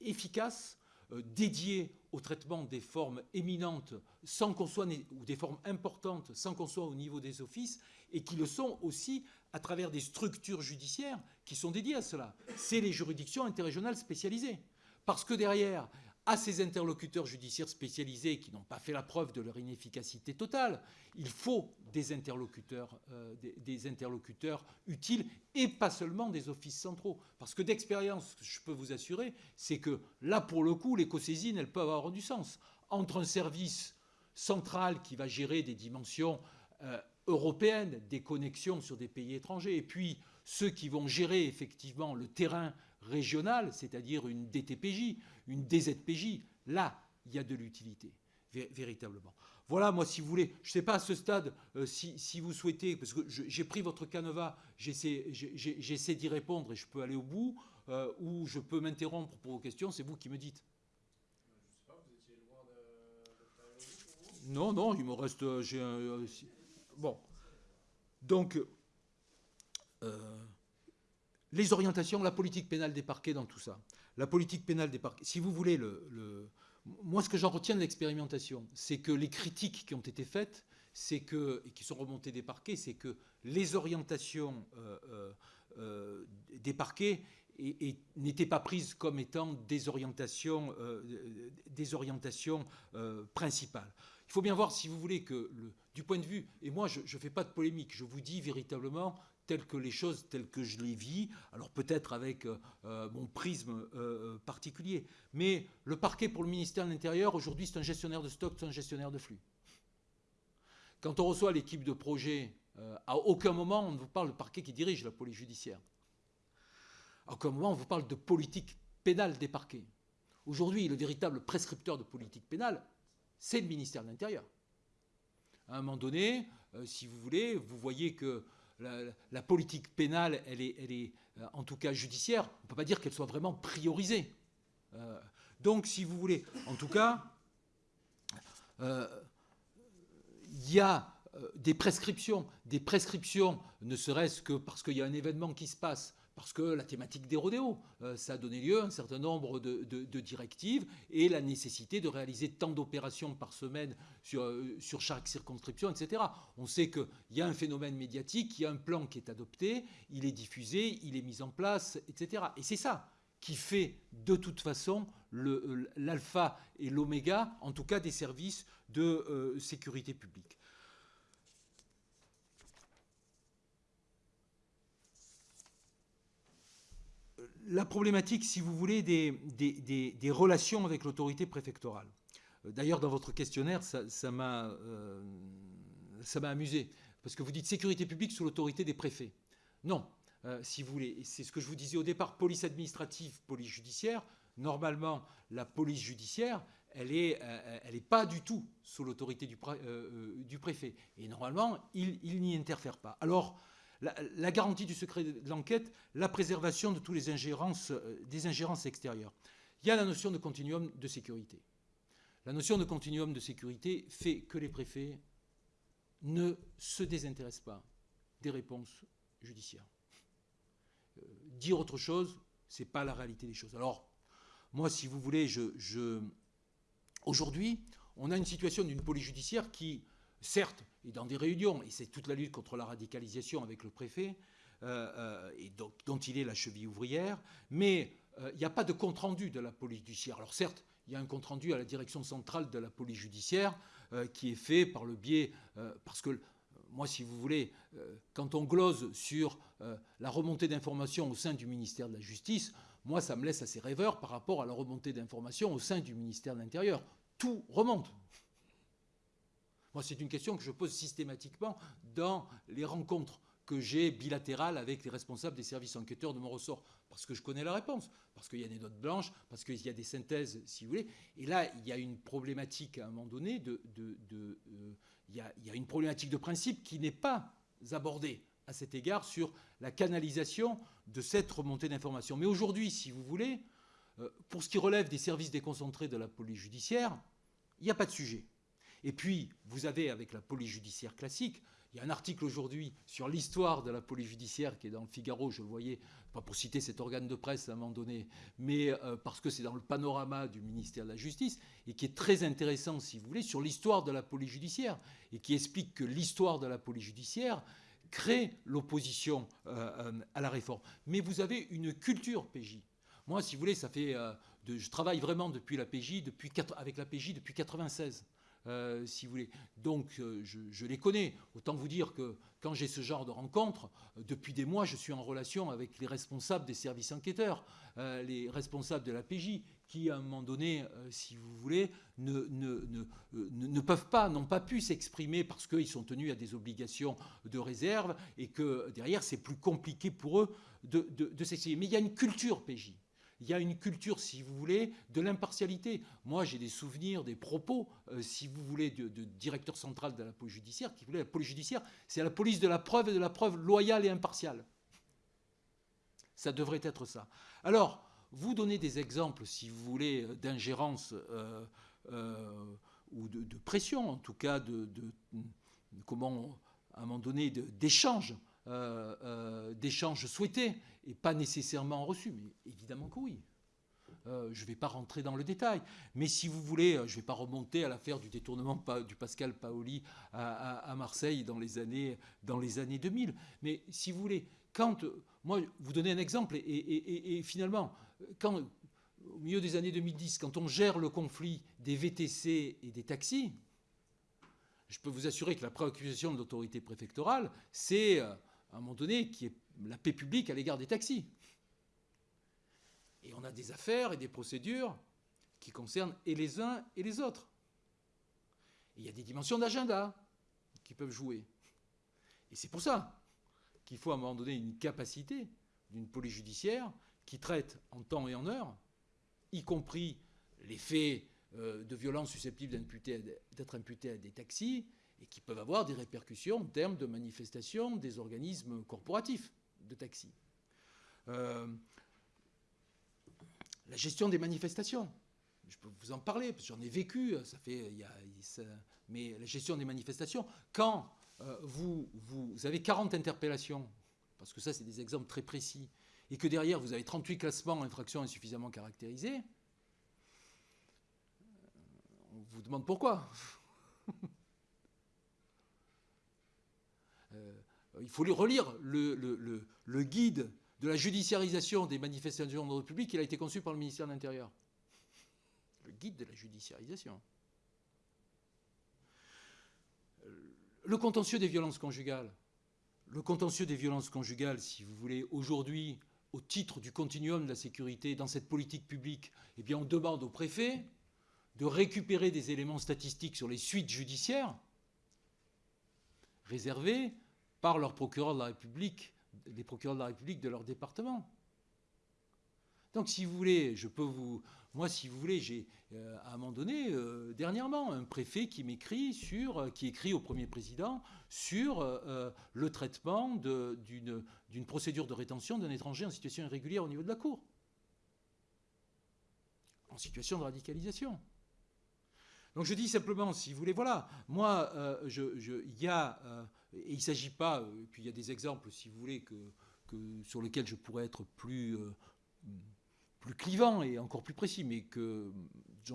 efficace, euh, dédié au traitement des formes éminentes, sans qu'on soit, ou des formes importantes, sans qu'on soit au niveau des offices, et qui le sont aussi à travers des structures judiciaires qui sont dédiées à cela. C'est les juridictions interrégionales spécialisées. Parce que derrière, à ces interlocuteurs judiciaires spécialisés qui n'ont pas fait la preuve de leur inefficacité totale, il faut des interlocuteurs, euh, utiles et pas seulement des offices centraux. Parce que d'expérience, je peux vous assurer, c'est que là, pour le coup, les co-saisines, elles peuvent avoir du sens. Entre un service central qui va gérer des dimensions euh, européenne des connexions sur des pays étrangers, et puis ceux qui vont gérer effectivement le terrain régional, c'est-à-dire une DTPJ, une DZPJ, là, il y a de l'utilité, véritablement. Voilà, moi, si vous voulez, je ne sais pas à ce stade euh, si, vous souhaitez, parce que j'ai pris votre canevas, j'essaie d'y répondre et je peux aller au bout, euh, ou je peux m'interrompre pour vos questions, c'est vous qui me dites. Non, non, il me reste. Euh, un, Bon. Donc, les orientations, la politique pénale des parquets dans tout ça. La politique pénale des parquets. Si vous voulez, le, moi, ce que j'en retiens de l'expérimentation, c'est que les critiques qui ont été faites, c'est que, et qui sont remontées des parquets, c'est que les orientations euh, euh, des parquets n'étaient pas prises comme étant des orientations, des orientations principales. Il faut bien voir, si vous voulez, que du point de vue, et moi je ne fais pas de polémique, je vous dis véritablement telles que les choses, telles que je les vis, alors peut-être avec euh, euh, mon prisme euh, particulier, mais le parquet pour le ministère de l'Intérieur, aujourd'hui c'est un gestionnaire de stock, c'est un gestionnaire de flux. Quand on reçoit l'équipe de projet, à aucun moment on ne vous parle de parquet qui dirige la police judiciaire. À aucun moment on vous parle de politique pénale des parquets. Aujourd'hui, le véritable prescripteur de politique pénale, c'est le ministère de l'Intérieur. À un moment donné, si vous voulez, vous voyez que la, politique pénale, elle est, elle est euh, en tout cas judiciaire, on ne peut pas dire qu'elle soit vraiment priorisée. Euh, donc, si vous voulez, en tout cas, il y a des prescriptions, des prescriptions, ne serait-ce que parce qu'il y a un événement qui se passe, parce que la thématique des rodéos, euh, ça a donné lieu à un certain nombre de, directives et la nécessité de réaliser tant d'opérations par semaine sur, euh, chaque circonscription, etc. On sait qu'il y a un phénomène médiatique, il y a un plan qui est adopté, il est diffusé, il est mis en place, etc. Et c'est ça qui fait de toute façon l'alpha et l'oméga, en tout cas des services de euh, sécurité publique. La problématique, si vous voulez, des, relations avec l'autorité préfectorale. Euh, d'ailleurs, dans votre questionnaire, ça, euh, ça m'a amusé, parce que vous dites sécurité publique sous l'autorité des préfets. Non, euh, si vous voulez, c'est ce que je vous disais au départ, police administrative, police judiciaire. Normalement, la police judiciaire, elle n'est pas du tout sous l'autorité du, du, préfet. Et normalement, il, n'y interfère pas. Alors, la, garantie du secret de l'enquête, la préservation de toutes les ingérences, des ingérences extérieures. Il y a la notion de continuum de sécurité. La notion de continuum de sécurité fait que les préfets ne se désintéressent pas des réponses judiciaires. Euh, dire autre chose, ce n'est pas la réalité des choses. Alors, moi, si vous voulez, aujourd'hui, on a une situation d'une police judiciaire qui, certes, est dans des réunions, et c'est toute la lutte contre la radicalisation avec le préfet, euh, euh, et dont il est la cheville ouvrière, mais il n'y a pas de compte-rendu de la police judiciaire. Alors certes, il y a un compte-rendu à la direction centrale de la police judiciaire euh, qui est fait par le biais, euh, parce que moi, si vous voulez, euh, quand on glose sur la remontée d'informations au sein du ministère de la Justice, moi, ça me laisse assez rêveur par rapport à la remontée d'informations au sein du ministère de l'Intérieur. Tout remonte. Moi, c'est une question que je pose systématiquement dans les rencontres que j'ai bilatérales avec les responsables des services enquêteurs de mon ressort parce que je connais la réponse, parce qu'il y a des notes blanches, parce qu'il y a des synthèses, si vous voulez. Et là, il y a une problématique à un moment donné de, euh, il, y a, une problématique de principe qui n'est pas abordée à cet égard sur la canalisation de cette remontée d'informations. Mais aujourd'hui, si vous voulez, euh, pour ce qui relève des services déconcentrés de la police judiciaire, il n'y a pas de sujet. Et puis, vous avez avec la police judiciaire classique, il y a un article aujourd'hui sur l'histoire de la police judiciaire qui est dans le Figaro, je le voyais, pas pour citer cet organe de presse à un moment donné, mais euh, parce que c'est dans le panorama du ministère de la Justice, et qui est très intéressant, si vous voulez, sur l'histoire de la police judiciaire, et qui explique que l'histoire de la police judiciaire crée l'opposition euh, euh, à la réforme. Mais vous avez une culture PJ. Moi, si vous voulez, ça fait, je travaille vraiment depuis la PJ, depuis, avec la PJ depuis 96. Euh, si vous voulez. Donc, euh, je, les connais. Autant vous dire que quand j'ai ce genre de rencontre, euh, depuis des mois, je suis en relation avec les responsables des services enquêteurs, les responsables de la PJ, qui, à un moment donné, si vous voulez, ne, peuvent pas, n'ont pas pu s'exprimer parce qu'ils sont tenus à des obligations de réserve et que derrière, c'est plus compliqué pour eux de, de s'exprimer. Mais il y a une culture PJ il y a une culture, si vous voulez, de l'impartialité. Moi, j'ai des souvenirs, des propos, euh, si vous voulez, de, directeur central de la police judiciaire, qui voulait la police judiciaire, c'est la police de la preuve et de la preuve loyale et impartiale. Ça devrait être ça. Alors, vous donnez des exemples, si vous voulez, d'ingérence euh, euh, ou de, pression, en tout cas, de, comment, à un moment donné, d'échange d'échanges souhaités et pas nécessairement reçus. Mais évidemment que oui. Euh, je ne vais pas rentrer dans le détail. Mais si vous voulez, je ne vais pas remonter à l'affaire du détournement du Pascal Paoli à, Marseille dans les, années, dans les années 2000. Mais si vous voulez, quand. Moi, vous donnez un exemple, et, et finalement, quand, au milieu des années 2010, quand on gère le conflit des VTC et des taxis, je peux vous assurer que la préoccupation de l'autorité préfectorale, c'est à un moment donné, qui est la paix publique à l'égard des taxis. Et on a des affaires et des procédures qui concernent et les uns et les autres. Et il y a des dimensions d'agenda qui peuvent jouer. Et c'est pour ça qu'il faut à un moment donné une capacité d'une police judiciaire qui traite en temps et en heure, y compris les faits euh, de violence susceptibles d'être imputés à des taxis, et qui peuvent avoir des répercussions en termes de manifestation des organismes corporatifs de taxi. Euh, la gestion des manifestations, je peux vous en parler, parce que j'en ai vécu, ça fait, mais la gestion des manifestations, quand euh, vous, vous avez 40 interpellations, parce que ça c'est des exemples très précis, et que derrière vous avez 38 classements infractions insuffisamment caractérisées, on vous demande pourquoi. Euh, il faut relire le, guide de la judiciarisation des manifestations d'ordre public, il a été conçu par le ministère de l'Intérieur. Le guide de la judiciarisation. Euh, le contentieux des violences conjugales. Le contentieux des violences conjugales, si vous voulez, aujourd'hui, au titre du continuum de la sécurité dans cette politique publique, eh bien, on demande au préfet de récupérer des éléments statistiques sur les suites judiciaires réservées par leurs procureurs de la République, les procureurs de la République de leur département. Donc, si vous voulez, je peux vous, Moi, si vous voulez, j'ai euh, à un moment donné, euh, dernièrement, un préfet qui m'écrit sur, euh, qui écrit au premier président sur le traitement d'une procédure de rétention d'un étranger en situation irrégulière au niveau de la Cour, en situation de radicalisation. Donc je dis simplement, si vous voulez, voilà, moi, il y a, et il ne s'agit pas, et puis il y a des exemples, si vous voulez, sur lesquels je pourrais être plus plus clivant et encore plus précis, mais que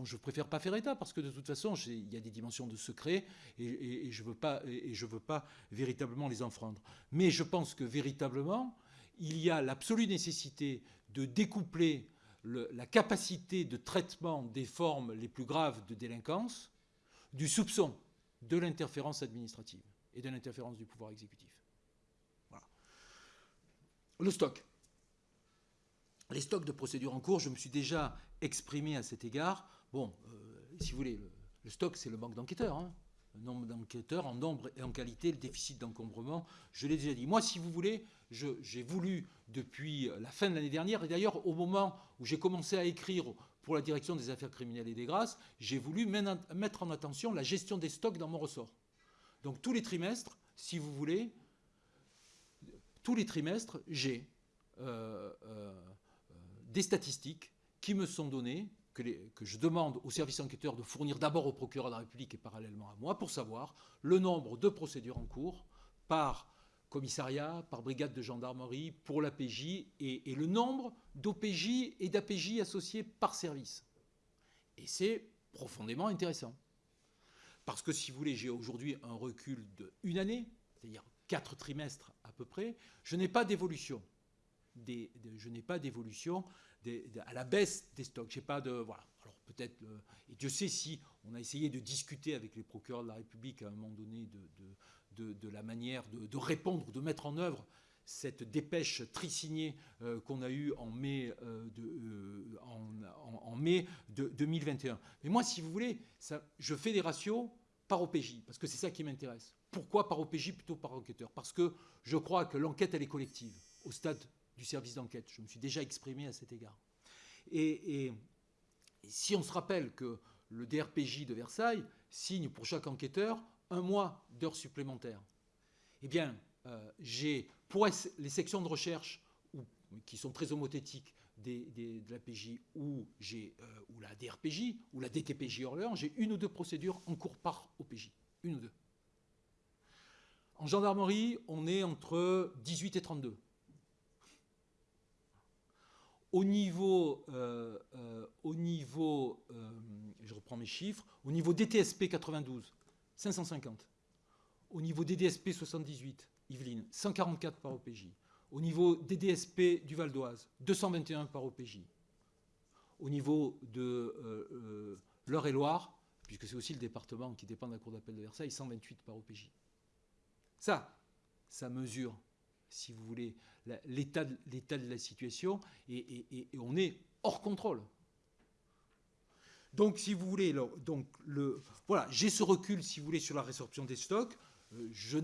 je préfère pas faire état parce que de toute façon, il y a des dimensions de secret et, je veux veux pas véritablement les enfreindre. Mais je pense que véritablement, il y a l'absolue nécessité de découpler la capacité de traitement des formes les plus graves de délinquance du soupçon de l'interférence administrative et de l'interférence du pouvoir exécutif. Voilà. Le stock les stocks de procédures en cours, je me suis déjà exprimé à cet égard. Bon, euh, si vous voulez, le, stock, c'est le manque d'enquêteurs. Hein. Le nombre d'enquêteurs en nombre et en qualité, le déficit d'encombrement, je l'ai déjà dit. Moi, si vous voulez, j'ai voulu, depuis la fin de l'année dernière, et d'ailleurs au moment où j'ai commencé à écrire pour la direction des affaires criminelles et des grâces, j'ai voulu mettre en attention la gestion des stocks dans mon ressort. Donc tous les trimestres, si vous voulez, tous les trimestres, j'ai euh, euh, des statistiques qui me sont données, que, je demande au service enquêteur de fournir d'abord au procureur de la République et parallèlement à moi, pour savoir le nombre de procédures en cours par commissariat, par brigade de gendarmerie, pour l'APJ, et, et le nombre d'OPJ et d'APJ associés par service. Et c'est profondément intéressant. Parce que si vous voulez, j'ai aujourd'hui un recul d'une année, c'est-à-dire quatre trimestres à peu près, je n'ai pas d'évolution je n'ai pas d'évolution à la baisse des stocks. J'ai pas de voilà. Alors peut-être et Dieu sait si on a essayé de discuter avec les procureurs de la République à un moment donné de, de, la manière de, répondre, de mettre en œuvre cette dépêche trisignée euh, qu'on a eue en mai, euh, de, euh, en, mai de 2021. Mais moi, si vous voulez, je fais des ratios par OPJ, parce que c'est ça qui m'intéresse. Pourquoi par OPJ plutôt par enquêteur? Parce que je crois que l'enquête, elle est collective au stade du service d'enquête. Je me suis déjà exprimé à cet égard. Et, si on se rappelle que le DRPJ de Versailles signe pour chaque enquêteur un mois d'heures supplémentaires, eh bien, euh, j'ai pour les sections de recherche qui sont très homothétiques de la PJ euh, ou la DRPJ ou la DTPJ Orléans, j'ai une ou deux procédures en cours par OPJ. Une ou deux. En gendarmerie, on est entre 18 et 32. Au niveau, euh, euh, au niveau je reprends mes chiffres, au niveau DTSP 92, 550. Au niveau DDSP 78, Yveline, 144 par OPJ. Au niveau DDSP du Val d'Oise, 221 par OPJ. Au niveau de l'Eure-et-Loire, puisque c'est aussi le département qui dépend de la Cour d'appel de Versailles, 128 par OPJ. Ça, ça mesure si vous voulez, l'état de, la situation, et, on est hors contrôle. Donc, si vous voulez, donc le, voilà, j'ai ce recul, si vous voulez, sur la résorption des stocks. Euh, je,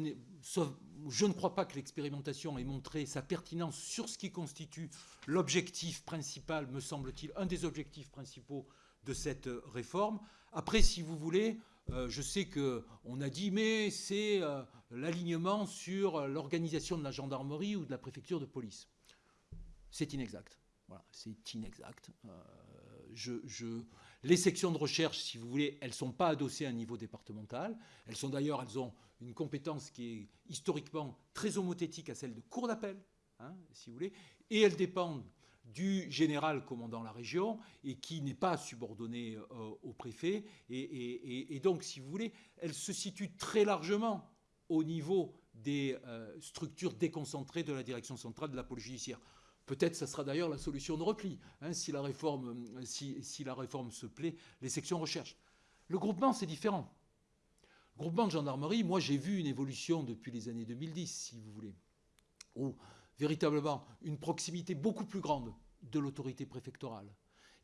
je ne crois pas que l'expérimentation ait montré sa pertinence sur ce qui constitue l'objectif principal, me semble-t-il, un des objectifs principaux de cette réforme. Après, si vous voulez, euh, je sais qu'on a dit, mais c'est euh, l'alignement sur l'organisation de la gendarmerie ou de la préfecture de police. C'est inexact. Voilà, c'est inexact. Euh, les sections de recherche, si vous voulez, elles ne sont pas adossées à un niveau départemental. Elles sont d'ailleurs, elles ont une compétence qui est historiquement très homothétique à celle de cour d'appel, hein, si vous voulez, et elles dépendent du général commandant la région et qui n'est pas subordonné euh, au préfet. Et, donc, si vous voulez, elle se situe très largement au niveau des euh, structures déconcentrées de la direction centrale de la police judiciaire. Peut-être ça sera d'ailleurs la solution de repli, hein, si, la réforme, si, la réforme se plaît, les sections recherche. Le groupement, c'est différent. Le groupement de gendarmerie, moi j'ai vu une évolution depuis les années 2010, si vous voulez, où véritablement une proximité beaucoup plus grande de l'autorité préfectorale.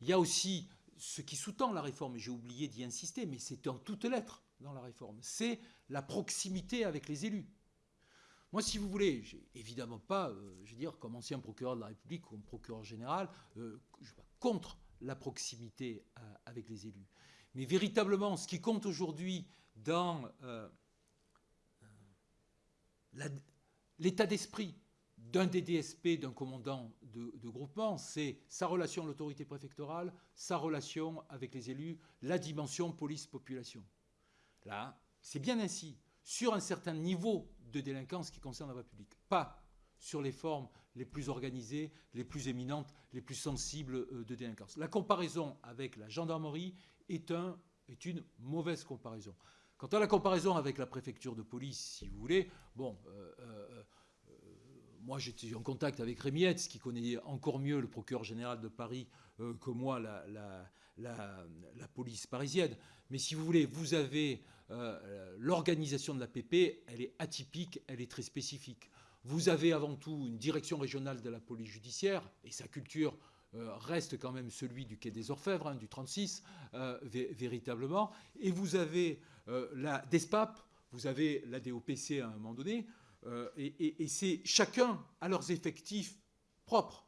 Il y a aussi ce qui sous-tend la réforme, et j'ai oublié d'y insister, mais c'est en toutes lettres dans la réforme, c'est la proximité avec les élus. Moi, si vous voulez, évidemment pas, euh, je veux dire, comme ancien procureur de la République, comme procureur général, euh, contre la proximité avec les élus. Mais véritablement, ce qui compte aujourd'hui dans l'état d'esprit d'un DDSP, d'un commandant de, groupement, c'est sa relation à l'autorité préfectorale, sa relation avec les élus, la dimension police-population. Là, c'est bien ainsi, sur un certain niveau de délinquance qui concerne la voie publique, pas sur les formes les plus organisées, les plus éminentes, les plus sensibles euh, de délinquance. La comparaison avec la gendarmerie est, un, est une mauvaise comparaison. Quant à la comparaison avec la préfecture de police, si vous voulez, bon, euh, euh, moi, j'étais en contact avec Rémi Hetz, qui connaît encore mieux le procureur général de Paris que moi, la, police parisienne. Mais si vous voulez, vous avez euh, l'organisation de la PP, elle est atypique, elle est très spécifique. Vous avez avant tout une direction régionale de la police judiciaire, et sa culture euh, reste quand même celui du quai des Orfèvres, hein, du 36, véritablement. Et vous avez la DESPAP, vous avez la DOPC à un moment donné, euh, et, c'est chacun à leurs effectifs propres.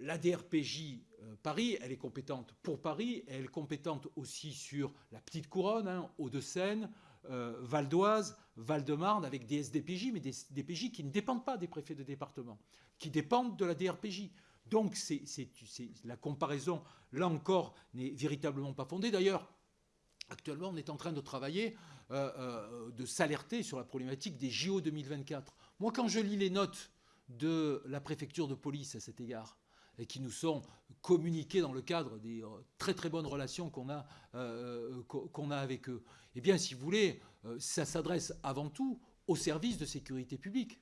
La DRPJ euh, Paris, elle est compétente pour Paris, elle est compétente aussi sur la petite couronne, hein, Hauts-de-Seine, euh, Val d'Oise, Val-de-Marne, avec des SDPJ, mais des DPJ qui ne dépendent pas des préfets de département, qui dépendent de la DRPJ. Donc la comparaison, là encore, n'est véritablement pas fondée. D'ailleurs, actuellement, on est en train de travailler euh, euh, de s'alerter sur la problématique des JO 2024. Moi, quand je lis les notes de la préfecture de police à cet égard, et qui nous sont communiquées dans le cadre des euh, très très bonnes relations qu'on a, qu'on a avec eux, eh bien, si vous voulez, ça s'adresse avant tout aux services de sécurité publique,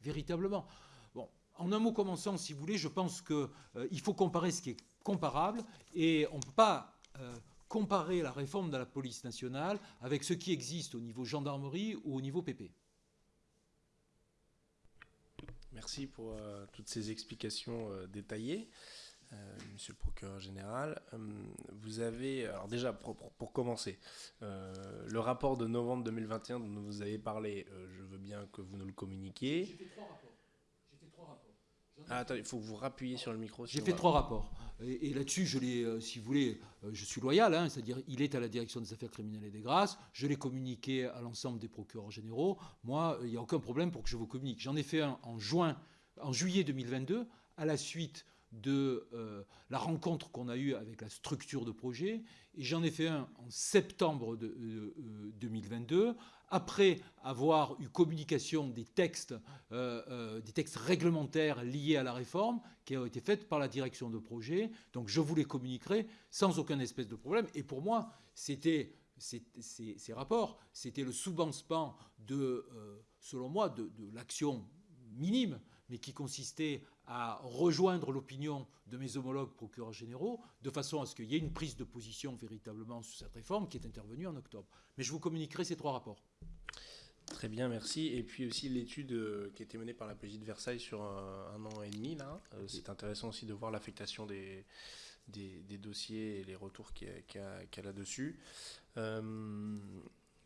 véritablement. Bon, en un mot commençant, si vous voulez, je pense qu'il faut comparer ce qui est comparable et on ne peut pas comparer la réforme de la police nationale avec ce qui existe au niveau gendarmerie ou au niveau PP.
Merci pour euh, toutes ces explications euh, détaillées, euh, Monsieur le procureur général. vous avez, alors déjà pour, pour, commencer, le rapport de novembre 2021 dont vous avez parlé, je veux bien que vous nous le communiquiez.
J'ai fait trois rapports. J'ai fait trois rapports.
Ah, attends, il faut que vous rappuyiez sur le micro.
J'ai fait trois rapports. Et, là-dessus, je l'ai, euh, si vous voulez, euh, je suis loyal, hein, c'est-à-dire il est à la direction des affaires criminelles et des grâces. Je l'ai communiqué à l'ensemble des procureurs généraux. Moi, il n'y a aucun problème pour que je vous communique. J'en ai fait un en juin, en juillet 2022, à la suite de euh, la rencontre qu'on a eue avec la structure de projet. Et j'en ai fait un en septembre de, 2022, après avoir eu communication des textes, euh, euh, des textes réglementaires liés à la réforme qui ont été faits par la direction de projet. Donc je vous les communiquerai sans aucun espèce de problème. Et pour moi, c'était ces, rapports, c'était le sous-bansement de, selon moi, de l'action minime, mais qui consistait à rejoindre l'opinion de mes homologues procureurs généraux, de façon à ce qu'il y ait une prise de position véritablement sur cette réforme qui est intervenue en octobre. Mais je vous communiquerai ces trois rapports.
Très bien, merci. Et puis aussi l'étude euh, qui a été menée par la police de Versailles sur un, an et demi, là. Euh, c'est intéressant aussi de voir l'affectation des, des, dossiers et les retours qu'il y a, là-dessus. Euh,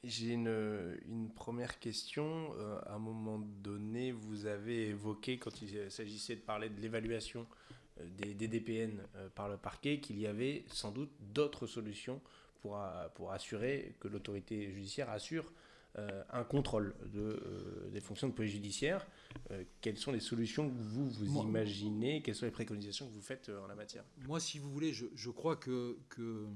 j'ai une, première question. Euh, à un moment donné, vous avez évoqué, quand il s'agissait de parler de l'évaluation euh, des, DDPN euh, par le parquet, qu'il y avait sans doute d'autres solutions pour, pour assurer que l'autorité judiciaire assure un contrôle de, des fonctions de police judiciaire. quelles sont les solutions que vous vous imaginez? Quelles sont les préconisations que vous faites en la matière?
Moi, si vous voulez, je, je crois que, que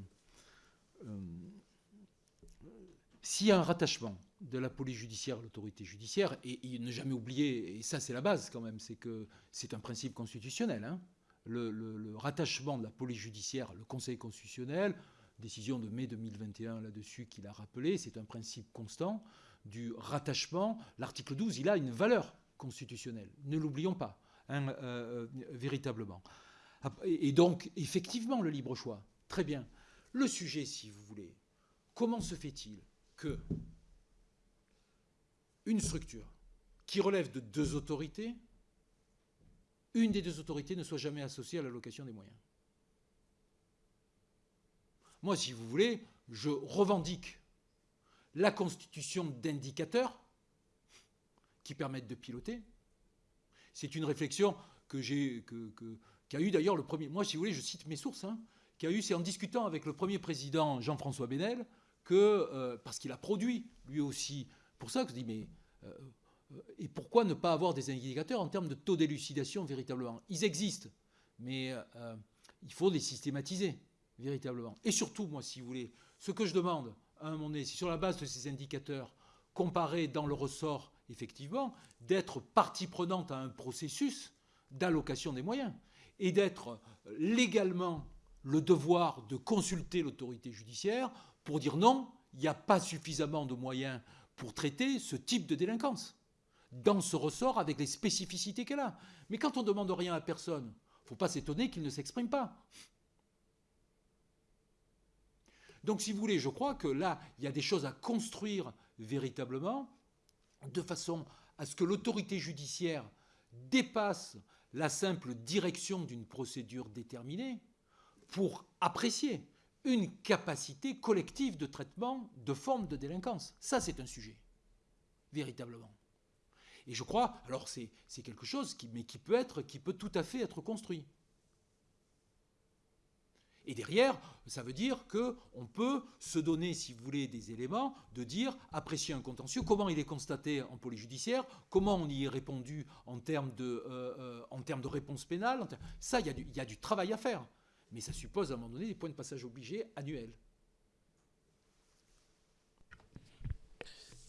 s'il y a un rattachement de la police judiciaire à l'autorité judiciaire, et, ne jamais oublier, et ça c'est la base quand même, c'est que c'est un principe constitutionnel, hein. le, rattachement de la police judiciaire, le Conseil constitutionnel, décision de mai 2021 là-dessus qu'il a rappelé, c'est un principe constant du rattachement. L'article 12, il a une valeur constitutionnelle, ne l'oublions pas, hein, euh, euh, véritablement. Et donc, effectivement, le libre choix, très bien. Le sujet, si vous voulez, comment se fait-il que une structure qui relève de deux autorités, une des deux autorités ne soit jamais associée à l'allocation des moyens. Moi, si vous voulez, je revendique la constitution d'indicateurs qui permettent de piloter. C'est une réflexion que j'ai, qu'a eu d'ailleurs le premier. Moi, si vous voulez, je cite mes sources. Hein. qu'il y a eu, c'est en discutant avec le premier président Jean-François Benel, que, parce qu'il a produit lui aussi, pour ça que je dis, mais et pourquoi ne pas avoir des indicateurs en termes de taux d'élucidation véritablement? Ils existent, mais il faut les systématiser véritablement. Et surtout, moi, si vous voulez, ce que je demande à un moment donné, c'est sur la base de ces indicateurs, comparés dans le ressort, effectivement, d'être partie prenante à un processus d'allocation des moyens et d'être légalement le devoir de consulter l'autorité judiciaire pour dire non, il n'y a pas suffisamment de moyens pour traiter ce type de délinquance dans ce ressort avec les spécificités qu'elle a. Mais quand on ne demande rien à personne, il ne faut pas s'étonner qu'il ne s'exprime pas. Donc si vous voulez, je crois que là, il y a des choses à construire véritablement, de façon à ce que l'autorité judiciaire dépasse la simple direction d'une procédure déterminée pour apprécier une capacité collective de traitement de formes de délinquance. Ça, c'est un sujet, véritablement. Et je crois, alors c'est quelque chose qui, peut être, qui peut tout à fait être construit. Et derrière, ça veut dire qu'on peut se donner, si vous voulez, des éléments de dire, apprécier un contentieux, comment il est constaté en police judiciaire, comment on y est répondu en termes de, euh, euh, en termes de réponse pénale. Ça, il y, a du, travail à faire. Mais ça suppose à un moment donné des points de passage obligés annuels.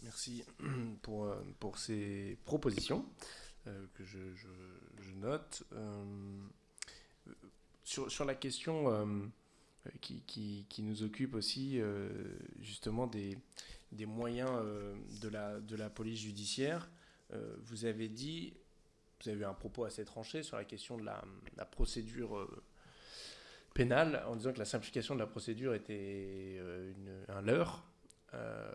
Merci pour, euh, pour ces propositions que je, note sur, la question euh, qui, nous occupe aussi, euh, justement, des, des moyens euh, de, la, de la police judiciaire, vous avez dit, vous avez eu un propos assez tranché sur la question de la, procédure pénale, en disant que la simplification de la procédure était un leurre.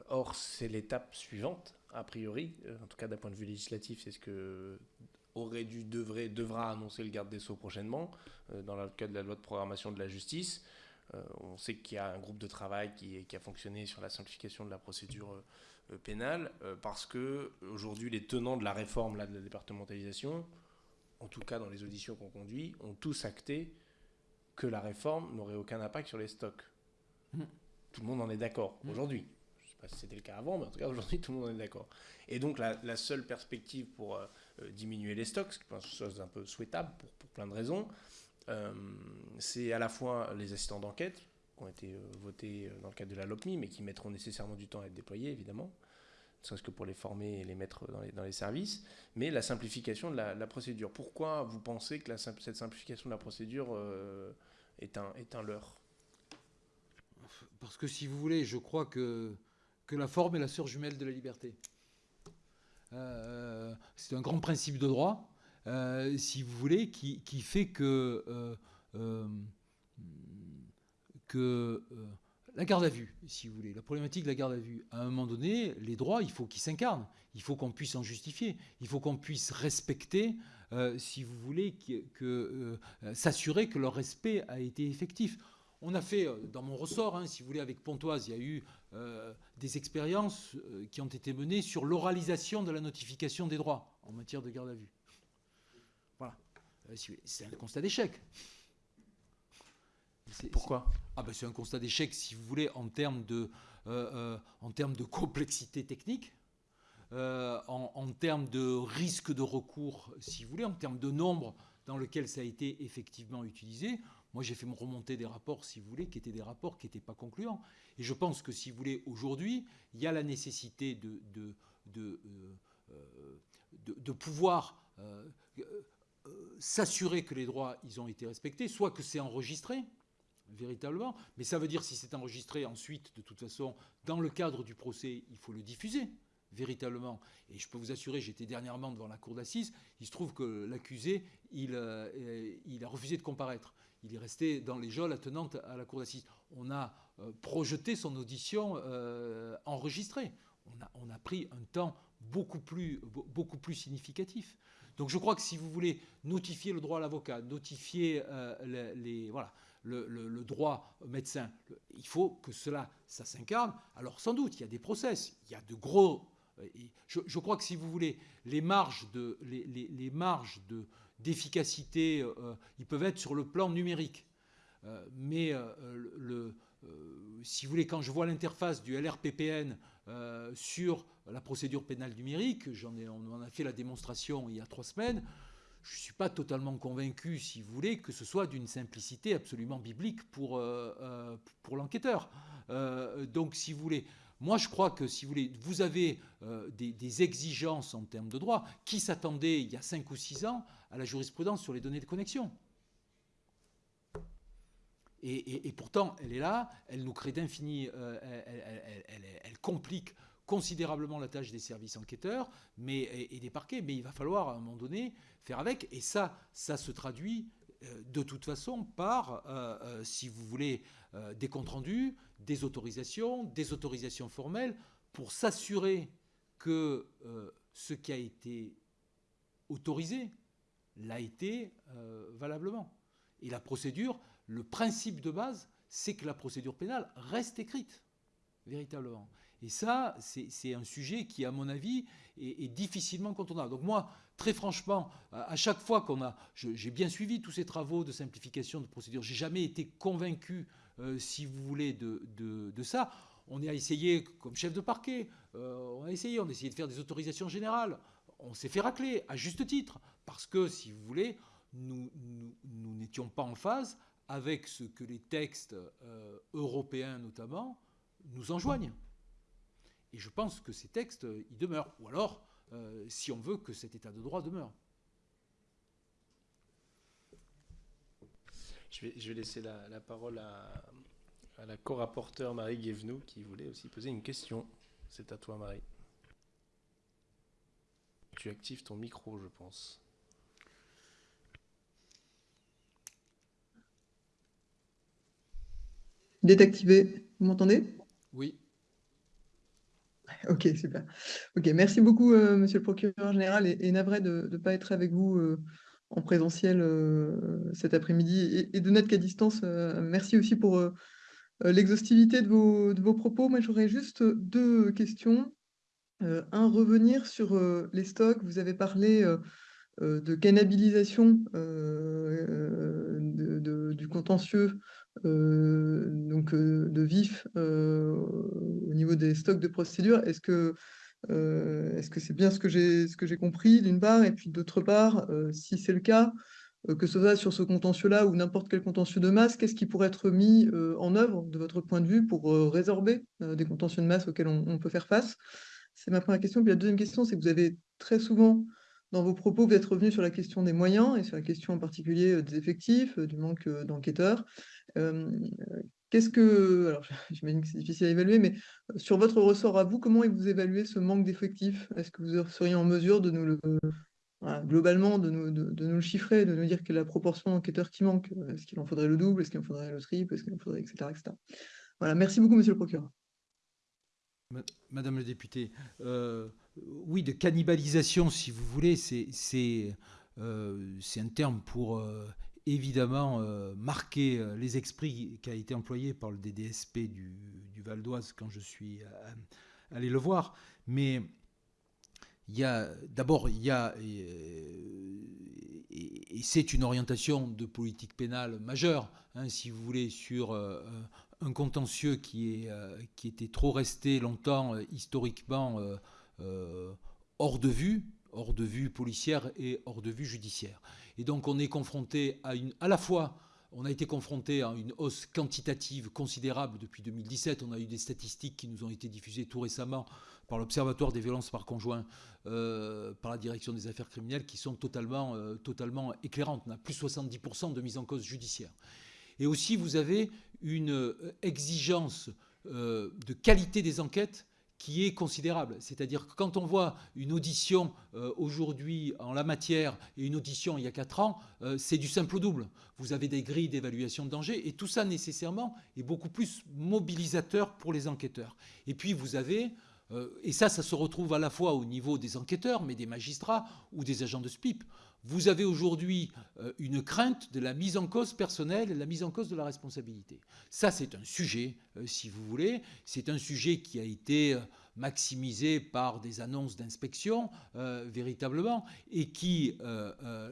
or, c'est l'étape suivante, a priori, en tout cas d'un point de vue législatif, c'est ce que aurait dû, devrait, devra annoncer le garde des Sceaux prochainement, euh, dans le cadre de la loi de programmation de la justice. Euh, on sait qu'il y a un groupe de travail qui, a fonctionné sur la simplification de la procédure euh, pénale, parce que aujourd'hui, les tenants de la réforme là, de la départementalisation, en tout cas dans les auditions qu'on conduit, ont tous acté que la réforme n'aurait aucun impact sur les stocks. Mmh. Tout le monde en est d'accord mmh. aujourd'hui. Je ne sais pas si c'était le cas avant, mais en tout cas aujourd'hui, tout le monde en est d'accord. Et donc la, la seule perspective pour euh, diminuer les stocks, ce qui est une chose un peu souhaitable pour, plein de raisons. Euh, c'est à la fois les assistants d'enquête qui ont été euh, votés dans le cadre de la LOPMI, mais qui mettront nécessairement du temps à être déployés, évidemment, ne serait-ce que pour les former et les mettre dans les, services, mais la simplification de la, procédure. Pourquoi vous pensez que cette simplification de la procédure est, un, est un leurre.
Parce que si vous voulez, je crois que, la forme est la sœur jumelle de la liberté. Euh, c'est un grand principe de droit, euh, si vous voulez, qui, fait que, euh, que la garde à vue, si vous voulez, la problématique de la garde à vue, à un moment donné, les droits, il faut qu'ils s'incarnent, il faut qu'on puisse en justifier, il faut qu'on puisse respecter, si vous voulez, que, s'assurer que leur respect a été effectif. On a fait, dans mon ressort, hein, si vous voulez, avec Pontoise, il y a eu euh, des expériences euh, qui ont été menées sur l'oralisation de la notification des droits en matière de garde à vue. Voilà. Euh, c'est un constat d'échec.
Pourquoi?
Ah ben C'est un constat d'échec, si vous voulez, en termes de, en termes de complexité technique, en, en, termes de risque de recours, si vous voulez, en termes de nombre dans lequel ça a été effectivement utilisé. Moi, j'ai fait me remonter des rapports, si vous voulez, qui étaient des rapports qui n'étaient pas concluants. Et je pense que, si vous voulez, aujourd'hui, il y a la nécessité de, euh, pouvoir euh, euh, s'assurer que les droits ils ont été respectés, soit que c'est enregistré, véritablement. Mais ça veut dire, si c'est enregistré ensuite, de toute façon, dans le cadre du procès, il faut le diffuser véritablement. Et je peux vous assurer, j'étais dernièrement devant la cour d'assises, il se trouve que l'accusé, il, il, a refusé de comparaître il est resté dans les geôles attenantes à la cour d'assises. On a euh, projeté son audition euh, enregistrée. On a, pris un temps beaucoup plus, beaucoup plus significatif. Donc je crois que si vous voulez notifier le droit à l'avocat, notifier euh, les, voilà, le, droit au médecin, il faut que cela, ça s'incarne. Alors sans doute, il y a des process, il y a de gros... Je, crois que si vous voulez, les marges de, les marges de, d'efficacité, euh, ils peuvent être sur le plan numérique. mais le, si vous voulez, quand je vois l'interface du LRPPN sur la procédure pénale numérique, j'en ai, on en a fait la démonstration il y a trois semaines, je ne suis pas totalement convaincu, si vous voulez, que ce soit d'une simplicité absolument biblique pour, pour l'enquêteur. donc, si vous voulez, moi, je crois que si vous voulez, vous avez euh, des, exigences en termes de droit. Qui s'attendait il y a 5 ou 6 ans à la jurisprudence sur les données de connexion? Et, pourtant, elle est là, elle nous crée d'infini, euh, elle, complique considérablement la tâche des services enquêteurs mais, et, des parquets, mais il va falloir à un moment donné faire avec. Et ça, ça se traduit euh, de toute façon par, si vous voulez, des comptes rendus, des autorisations, des autorisations formelles, pour s'assurer que euh, ce qui a été autorisé l'a été euh, valablement. Et la procédure, le principe de base, c'est que la procédure pénale reste écrite, véritablement. Et ça, c'est un sujet qui, à mon avis, est, difficilement contournable. Donc moi, très franchement, à chaque fois qu'on a... J'ai bien suivi tous ces travaux de simplification de procédure, j'ai jamais été convaincu euh, si vous voulez, de, de, ça. On a essayé, comme chef de parquet, euh, on a essayé, on a essayé de faire des autorisations générales. On s'est fait racler, à juste titre, parce que, si vous voulez, nous n'étions pas en phase avec ce que les textes euh, européens, notamment, nous enjoignent. Et je pense que ces textes, ils demeurent. Ou alors, si on veut que cet état de droit demeure.
Je vais, je vais laisser la, la parole à, à la co-rapporteure Marie Guévenoux qui voulait aussi poser une question. C'est à toi Marie. Tu actives ton micro, je pense.
Il est activé. Vous m'entendez?
Oui.
Ok, super. Ok, merci beaucoup, euh, Monsieur le procureur général, et, et navré de ne pas être avec vous euh, en présentiel euh, cet après-midi et, de n'être qu'à distance. Euh, merci aussi pour euh, l'exhaustivité de vos, de vos, propos. Moi, j'aurais juste deux questions. un, revenir sur les stocks. Vous avez parlé de cannibalisation de, du contentieux, donc de vif au niveau des stocks de procédures. Est-ce que est-ce que c'est bien ce que j'ai compris, d'une part Et puis d'autre part, euh, si c'est le cas, euh, que ce soit sur ce contentieux-là ou n'importe quel contentieux de masse, qu'est-ce qui pourrait être mis en œuvre de votre point de vue pour résorber des contentieux de masse auxquels on, peut faire face? C'est ma première question. Puis la deuxième question, c'est que vous avez très souvent, dans vos propos, vous êtes revenu sur la question des moyens et sur la question en particulier des effectifs, du manque d'enquêteurs. Qu'est-ce que, alors j'imagine que c'est difficile à évaluer, mais euh, sur votre ressort à vous, comment vous évaluez ce manque d'effectifs? Est-ce que vous seriez en mesure de nous le, globalement, de nous, de, nous le chiffrer, de nous dire quelle est la proportion d'enquêteurs qui manque Est-ce qu'il en faudrait le double? Est-ce qu'il en faudrait le triple? Est-ce qu'il en faudrait, etc.. Voilà, merci beaucoup, monsieur le procureur.
Madame le député, euh, oui, de cannibalisation, si vous voulez, c'est euh, un terme pour évidemment euh, marqué euh, les esprits qui a été employé par le DDSP du, Val d'Oise quand je suis euh, allé le voir. Mais il y a d'abord il y a et, c'est une orientation de politique pénale majeure, hein, si vous voulez, sur un contentieux qui est qui était trop resté longtemps historiquement hors de vue, hors de vue policière et hors de vue judiciaire. Et donc on est confronté à une, à la fois, on a été confronté à une hausse quantitative considérable depuis 2017. On a eu des statistiques qui nous ont été diffusées tout récemment par l'Observatoire des violences par conjoint, euh, par la direction des affaires criminelles, qui sont totalement, euh, éclairantes. On a plus 70% de mise en cause judiciaire. Et aussi, vous avez une euh, exigence de qualité des enquêtes qui est considérable. C'est-à-dire que quand on voit une audition euh, aujourd'hui en la matière et une audition il y a 4 ans, euh, c'est du simple au double. Vous avez des grilles d'évaluation de danger et tout ça nécessairement est beaucoup plus mobilisateur pour les enquêteurs. Et puis vous avez, euh, et ça ça se retrouve à la fois au niveau des enquêteurs, mais des magistrats ou des agents de SPIP, vous avez aujourd'hui euh, une crainte de la mise en cause personnelle et de la mise en cause de la responsabilité. Ça, c'est un sujet, euh, si vous voulez. C'est un sujet qui a été euh, maximisé par des annonces d'inspection, véritablement, et qui,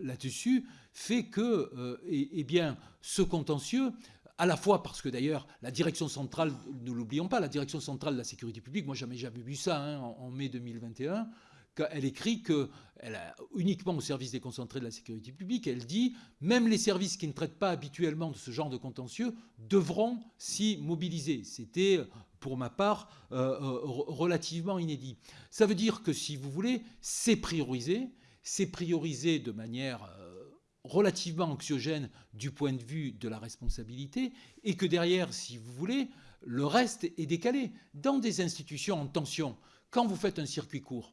là-dessus, fait que bien, ce contentieux à la fois parce que d'ailleurs, la direction centrale, ne l'oublions pas, la direction centrale de la sécurité publique, moi jamais jamais vu ça hein, en, mai 2021, elle écrit que, uniquement au service déconcentré de la sécurité publique, elle dit même les services qui ne traitent pas habituellement de ce genre de contentieux devront s'y mobiliser. C'était, pour ma part, euh, euh, relativement inédit. Ça veut dire que, si vous voulez, c'est priorisé, c'est priorisé de manière euh, relativement anxiogène du point de vue de la responsabilité, et que derrière, si vous voulez, le reste est décalé. Dans des institutions en tension, quand vous faites un circuit court,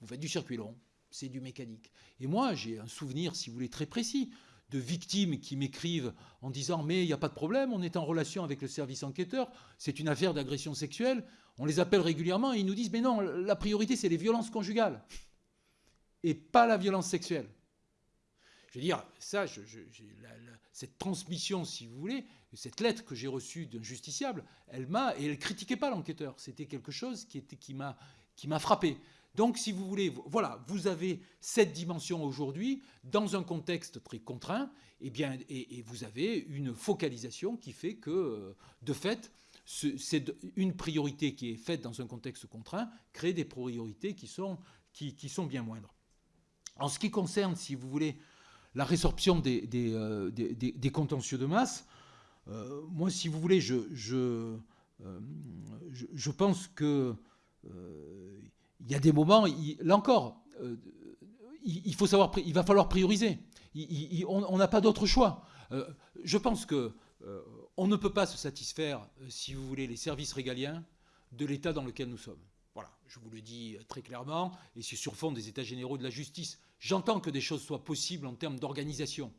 vous faites du circuit long, c'est du mécanique. Et moi, j'ai un souvenir, si vous voulez, très précis de victimes qui m'écrivent en disant mais il n'y a pas de problème, on est en relation avec le service enquêteur, c'est une affaire d'agression sexuelle, on les appelle régulièrement et ils nous disent mais non, la priorité c'est les violences conjugales et pas la violence sexuelle. Je veux dire, ça, cette transmission, si vous voulez, cette lettre que j'ai reçue d'un justiciable, elle m'a, et elle critiquait pas l'enquêteur, c'était quelque chose qui, qui m'a frappé. Donc, si vous voulez, voilà, vous avez cette dimension aujourd'hui dans un contexte très contraint, et, eh bien, et, vous avez une focalisation qui fait que, euh, de fait, c'est une priorité qui est faite dans un contexte contraint crée des priorités qui sont, qui, sont bien moindres. En ce qui concerne, si vous voulez, la résorption des, des, euh, contentieux de masse, euh, moi, si vous voulez, je, je, je pense que il y a des moments, là encore, euh, il, faut savoir, il va falloir prioriser. on n'a pas d'autre choix. Euh, je pense que euh, on ne peut pas se satisfaire, si vous voulez, les services régaliens de l'état dans lequel nous sommes. Voilà, je vous le dis très clairement, et c'est sur fond des états généraux de la justice. J'entends que des choses soient possibles en termes d'organisation.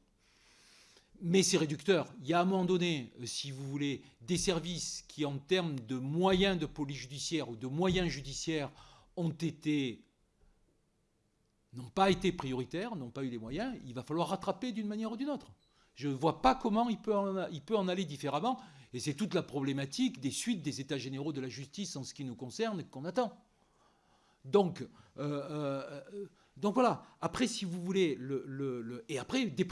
Mais c'est réducteur. Il y a à un moment donné, si vous voulez, des services qui, en termes de moyens de police judiciaire ou de moyens judiciaires, ont été n'ont pas été prioritaires, n'ont pas eu les moyens, il va falloir rattraper d'une manière ou d'une autre. Je ne vois pas comment il peut, en, aller différemment, et c'est toute la problématique des suites des États généraux de la justice en ce qui nous concerne qu'on attend. Donc, euh, euh, donc voilà, après si vous voulez, le, et après, des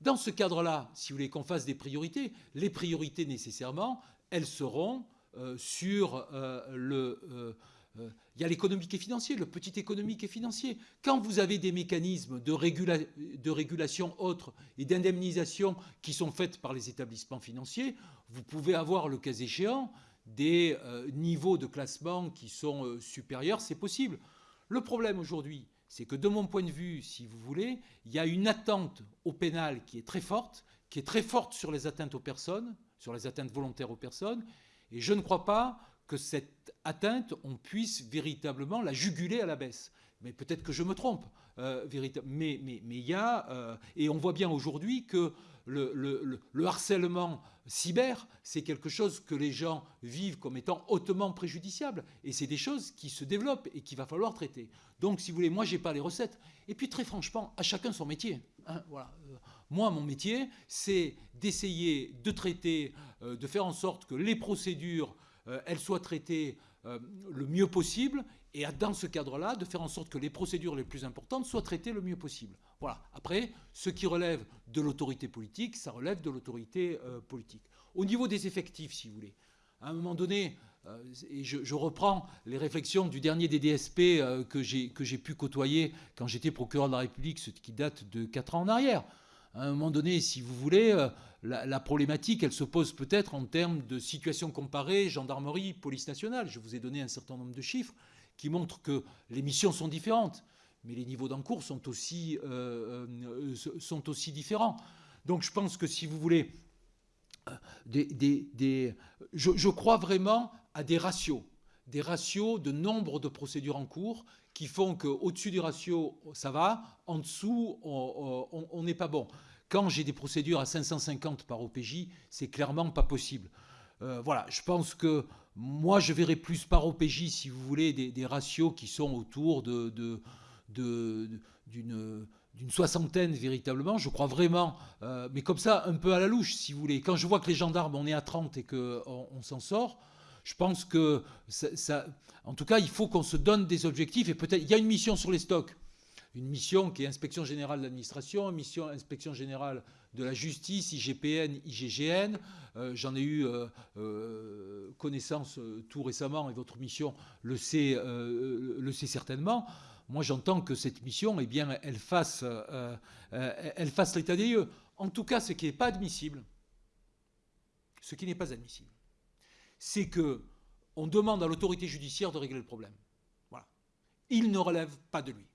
dans ce cadre-là, si vous voulez qu'on fasse des priorités, les priorités nécessairement, elles seront euh, sur le euh, il y a l'économique et financier, le petit économique et financier. Quand vous avez des mécanismes de, régulation autres et d'indemnisation qui sont faits par les établissements financiers, vous pouvez avoir, le cas échéant, des euh, niveaux de classement qui sont euh, supérieurs, c'est possible. Le problème aujourd'hui, c'est que de mon point de vue, si vous voulez, il y a une attente au pénal qui est très forte, qui est très forte sur les atteintes aux personnes, sur les atteintes volontaires aux personnes, et je ne crois pas que cette atteinte, on puisse véritablement la juguler à la baisse. Mais peut-être que je me trompe. Euh, mais il mais, y a, euh, et on voit bien aujourd'hui que le, harcèlement cyber, c'est quelque chose que les gens vivent comme étant hautement préjudiciable. Et c'est des choses qui se développent et qu'il va falloir traiter. Donc, si vous voulez, moi, je n'ai pas les recettes. Et puis, très franchement, à chacun son métier. Hein, voilà. Euh, moi, mon métier, c'est d'essayer de traiter, de faire en sorte que les procédures euh, elle soit traitée euh, le mieux possible et dans ce cadre-là, de faire en sorte que les procédures les plus importantes soient traitées le mieux possible. Voilà. Après, ce qui relève de l'autorité politique, ça relève de l'autorité euh, politique. Au niveau des effectifs, si vous voulez, à un moment donné, et je, reprends les réflexions du dernier des DSP que j'ai pu côtoyer quand j'étais procureur de la République, ce qui date de 4 ans en arrière à un moment donné, si vous voulez, euh, la, problématique, elle se pose peut-être en termes de situation comparée, gendarmerie, police nationale. Je vous ai donné un certain nombre de chiffres qui montrent que les missions sont différentes, mais les niveaux d'encours sont aussi, euh, euh, sont aussi différents. Donc je pense que si vous voulez, des, je, crois vraiment à des ratios, des ratios de nombre de procédures en cours qui font qu'au-dessus du ratio, ça va, en dessous, on n'est pas bon. Quand j'ai des procédures à 550 par OPJ, c'est clairement pas possible. Euh, voilà, je pense que moi, je verrais plus par OPJ, si vous voulez, des, ratios qui sont autour de, d'une soixantaine véritablement, je crois vraiment, euh, mais comme ça, un peu à la louche, si vous voulez. Quand je vois que les gendarmes, on est à 30 et qu'on on, s'en sort, je pense que, en tout cas, il faut qu'on se donne des objectifs et peut-être, il y a une mission sur les stocks. une mission qui est inspection générale de l'administration, mission inspection générale de la justice, IGPN, IGGN. Euh, j'en ai eu euh, euh, connaissance tout récemment et votre mission le sait, le sait certainement. Moi, j'entends que cette mission, eh bien, elle fasse, elle fasse l'état des lieux. En tout cas, ce qui n'est pas admissible, ce qui n'est pas admissible, c'est que on demande à l'autorité judiciaire de régler le problème. Voilà. Il ne relève pas de lui,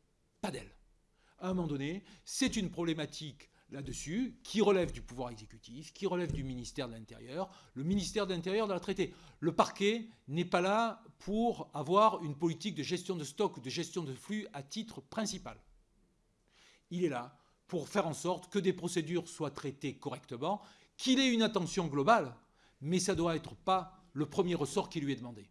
pas d'elle. À un moment donné, c'est une problématique là-dessus, qui relève du pouvoir exécutif, qui relève du ministère de l'Intérieur. Le ministère de l'Intérieur doit la traiter. Le parquet n'est pas là pour avoir une politique de gestion de stock ou de gestion de flux à titre principal. Il est là pour faire en sorte que des procédures soient traitées correctement, qu'il ait une attention globale, mais ça ne doit être pas le premier ressort qui lui est demandé.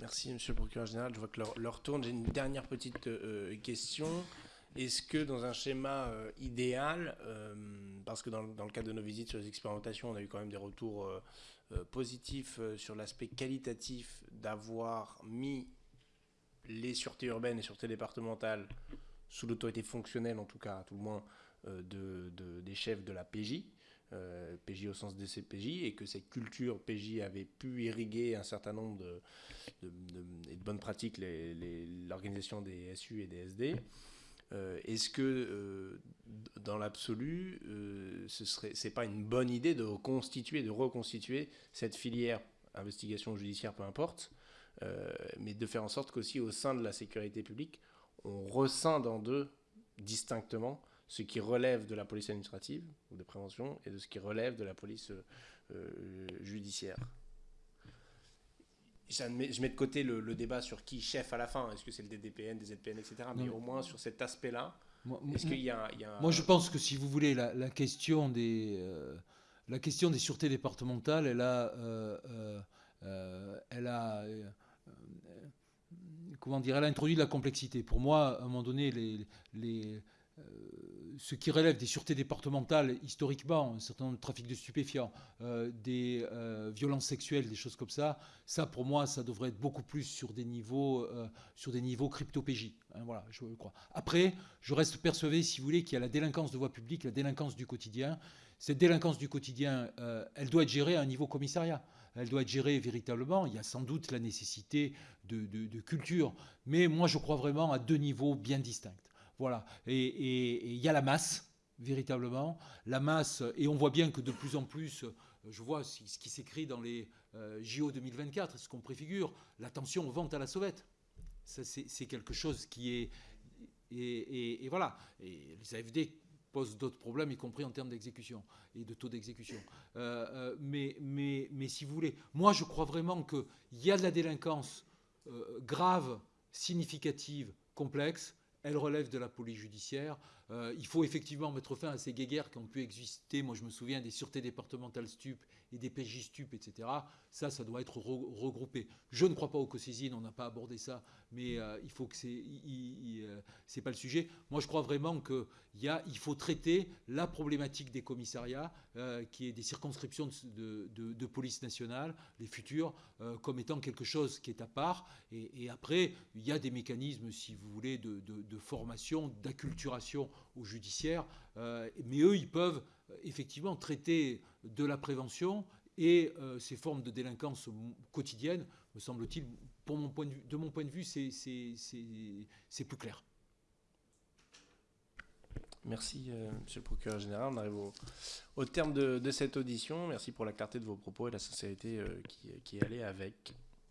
Merci, monsieur le procureur général. Je vois que l'heure tourne. J'ai une dernière petite euh, question. Est-ce que dans un schéma euh, idéal, euh, parce que dans, le cadre de nos visites sur les expérimentations, on a eu quand même des retours positifs sur l'aspect qualitatif d'avoir mis les sûretés urbaines et sûretés départementales sous l'autorité fonctionnelle, en tout cas, tout le moins, de, des chefs de la PJ, PJ au sens des CPJ, et que cette culture PJ avait pu irriguer un certain nombre de, bonnes pratiques l'organisation des SU et des SD. Euh, est-ce que, euh, dans l'absolu, euh, ce serait, c'est pas une bonne idée de reconstituer, de reconstituer cette filière investigation judiciaire, peu importe, mais de faire en sorte qu'aussi au sein de la sécurité publique, on rescinde en deux distinctement ce qui relève de la police administrative ou de prévention et de ce qui relève de la police judiciaire je mets de côté le, débat sur qui chef à la fin, est-ce que c'est le DDPN, des ZPN, etc. Mais au moins sur cet aspect-là, est-ce qu'il y, a,
Moi, je pense que si vous voulez, la, question, des, euh, la question des sûretés départementales, elle a, euh, euh, elle a comment dire, elle a introduit de la complexité. Pour moi, à un moment donné, les, les ce qui relève des sûretés départementales, historiquement, un certain nombre de trafics de stupéfiants, euh, des euh, violences sexuelles, des choses comme ça, ça pour moi, ça devrait être beaucoup plus sur des niveaux, euh, sur. Hein, voilà, je crois. Après, je reste persuadé, si vous voulez, qu'il y a la délinquance de voie publique, la délinquance du quotidien. Cette délinquance du quotidien, elle doit être gérée à un niveau commissariat. Elle doit être gérée véritablement. Il y a sans doute la nécessité de culture. Mais moi, je crois vraiment à deux niveaux bien distincts. Voilà. Et il y a la masse, véritablement. La masse, et on voit bien que de plus en plus, euh, je vois ce qui s'écrit dans les euh, JO 2024, ce qu'on préfigure, l'attention aux ventes à la sauvette. C'est quelque chose qui est. Et, voilà. Et les AFD posent d'autres problèmes, y compris en termes d'exécution et de taux d'exécution. Euh, mais, si vous voulez, moi je crois vraiment qu'il y a de la délinquance grave, significative, complexe, elle relève de la police judiciaire. Euh, il faut effectivement mettre fin à ces guéguerres qui ont pu exister. Moi, je me souviens des sûretés départementales stup et des PJ stup, etc. Ça, ça doit être regroupé. Je ne crois pas aux co-saisines, on n'a pas abordé ça, mais euh, il faut que c'est, euh, c'est pas le sujet. Moi, je crois vraiment qu'il il faut traiter la problématique des commissariats, qui est des circonscriptions de, police nationale, les futures, comme étant quelque chose qui est à part. Et, après, il y a des mécanismes, si vous voulez, de formation, d'acculturation au judiciaire, mais eux, ils peuvent effectivement traiter de la prévention et euh, ces formes de délinquance quotidienne, me semble-t-il, de mon point de vue, c'est plus clair.
Merci, euh, Monsieur le procureur général. On arrive au, terme de, cette audition. Merci pour la clarté de vos propos et la sincérité euh, qui, qui allée avec.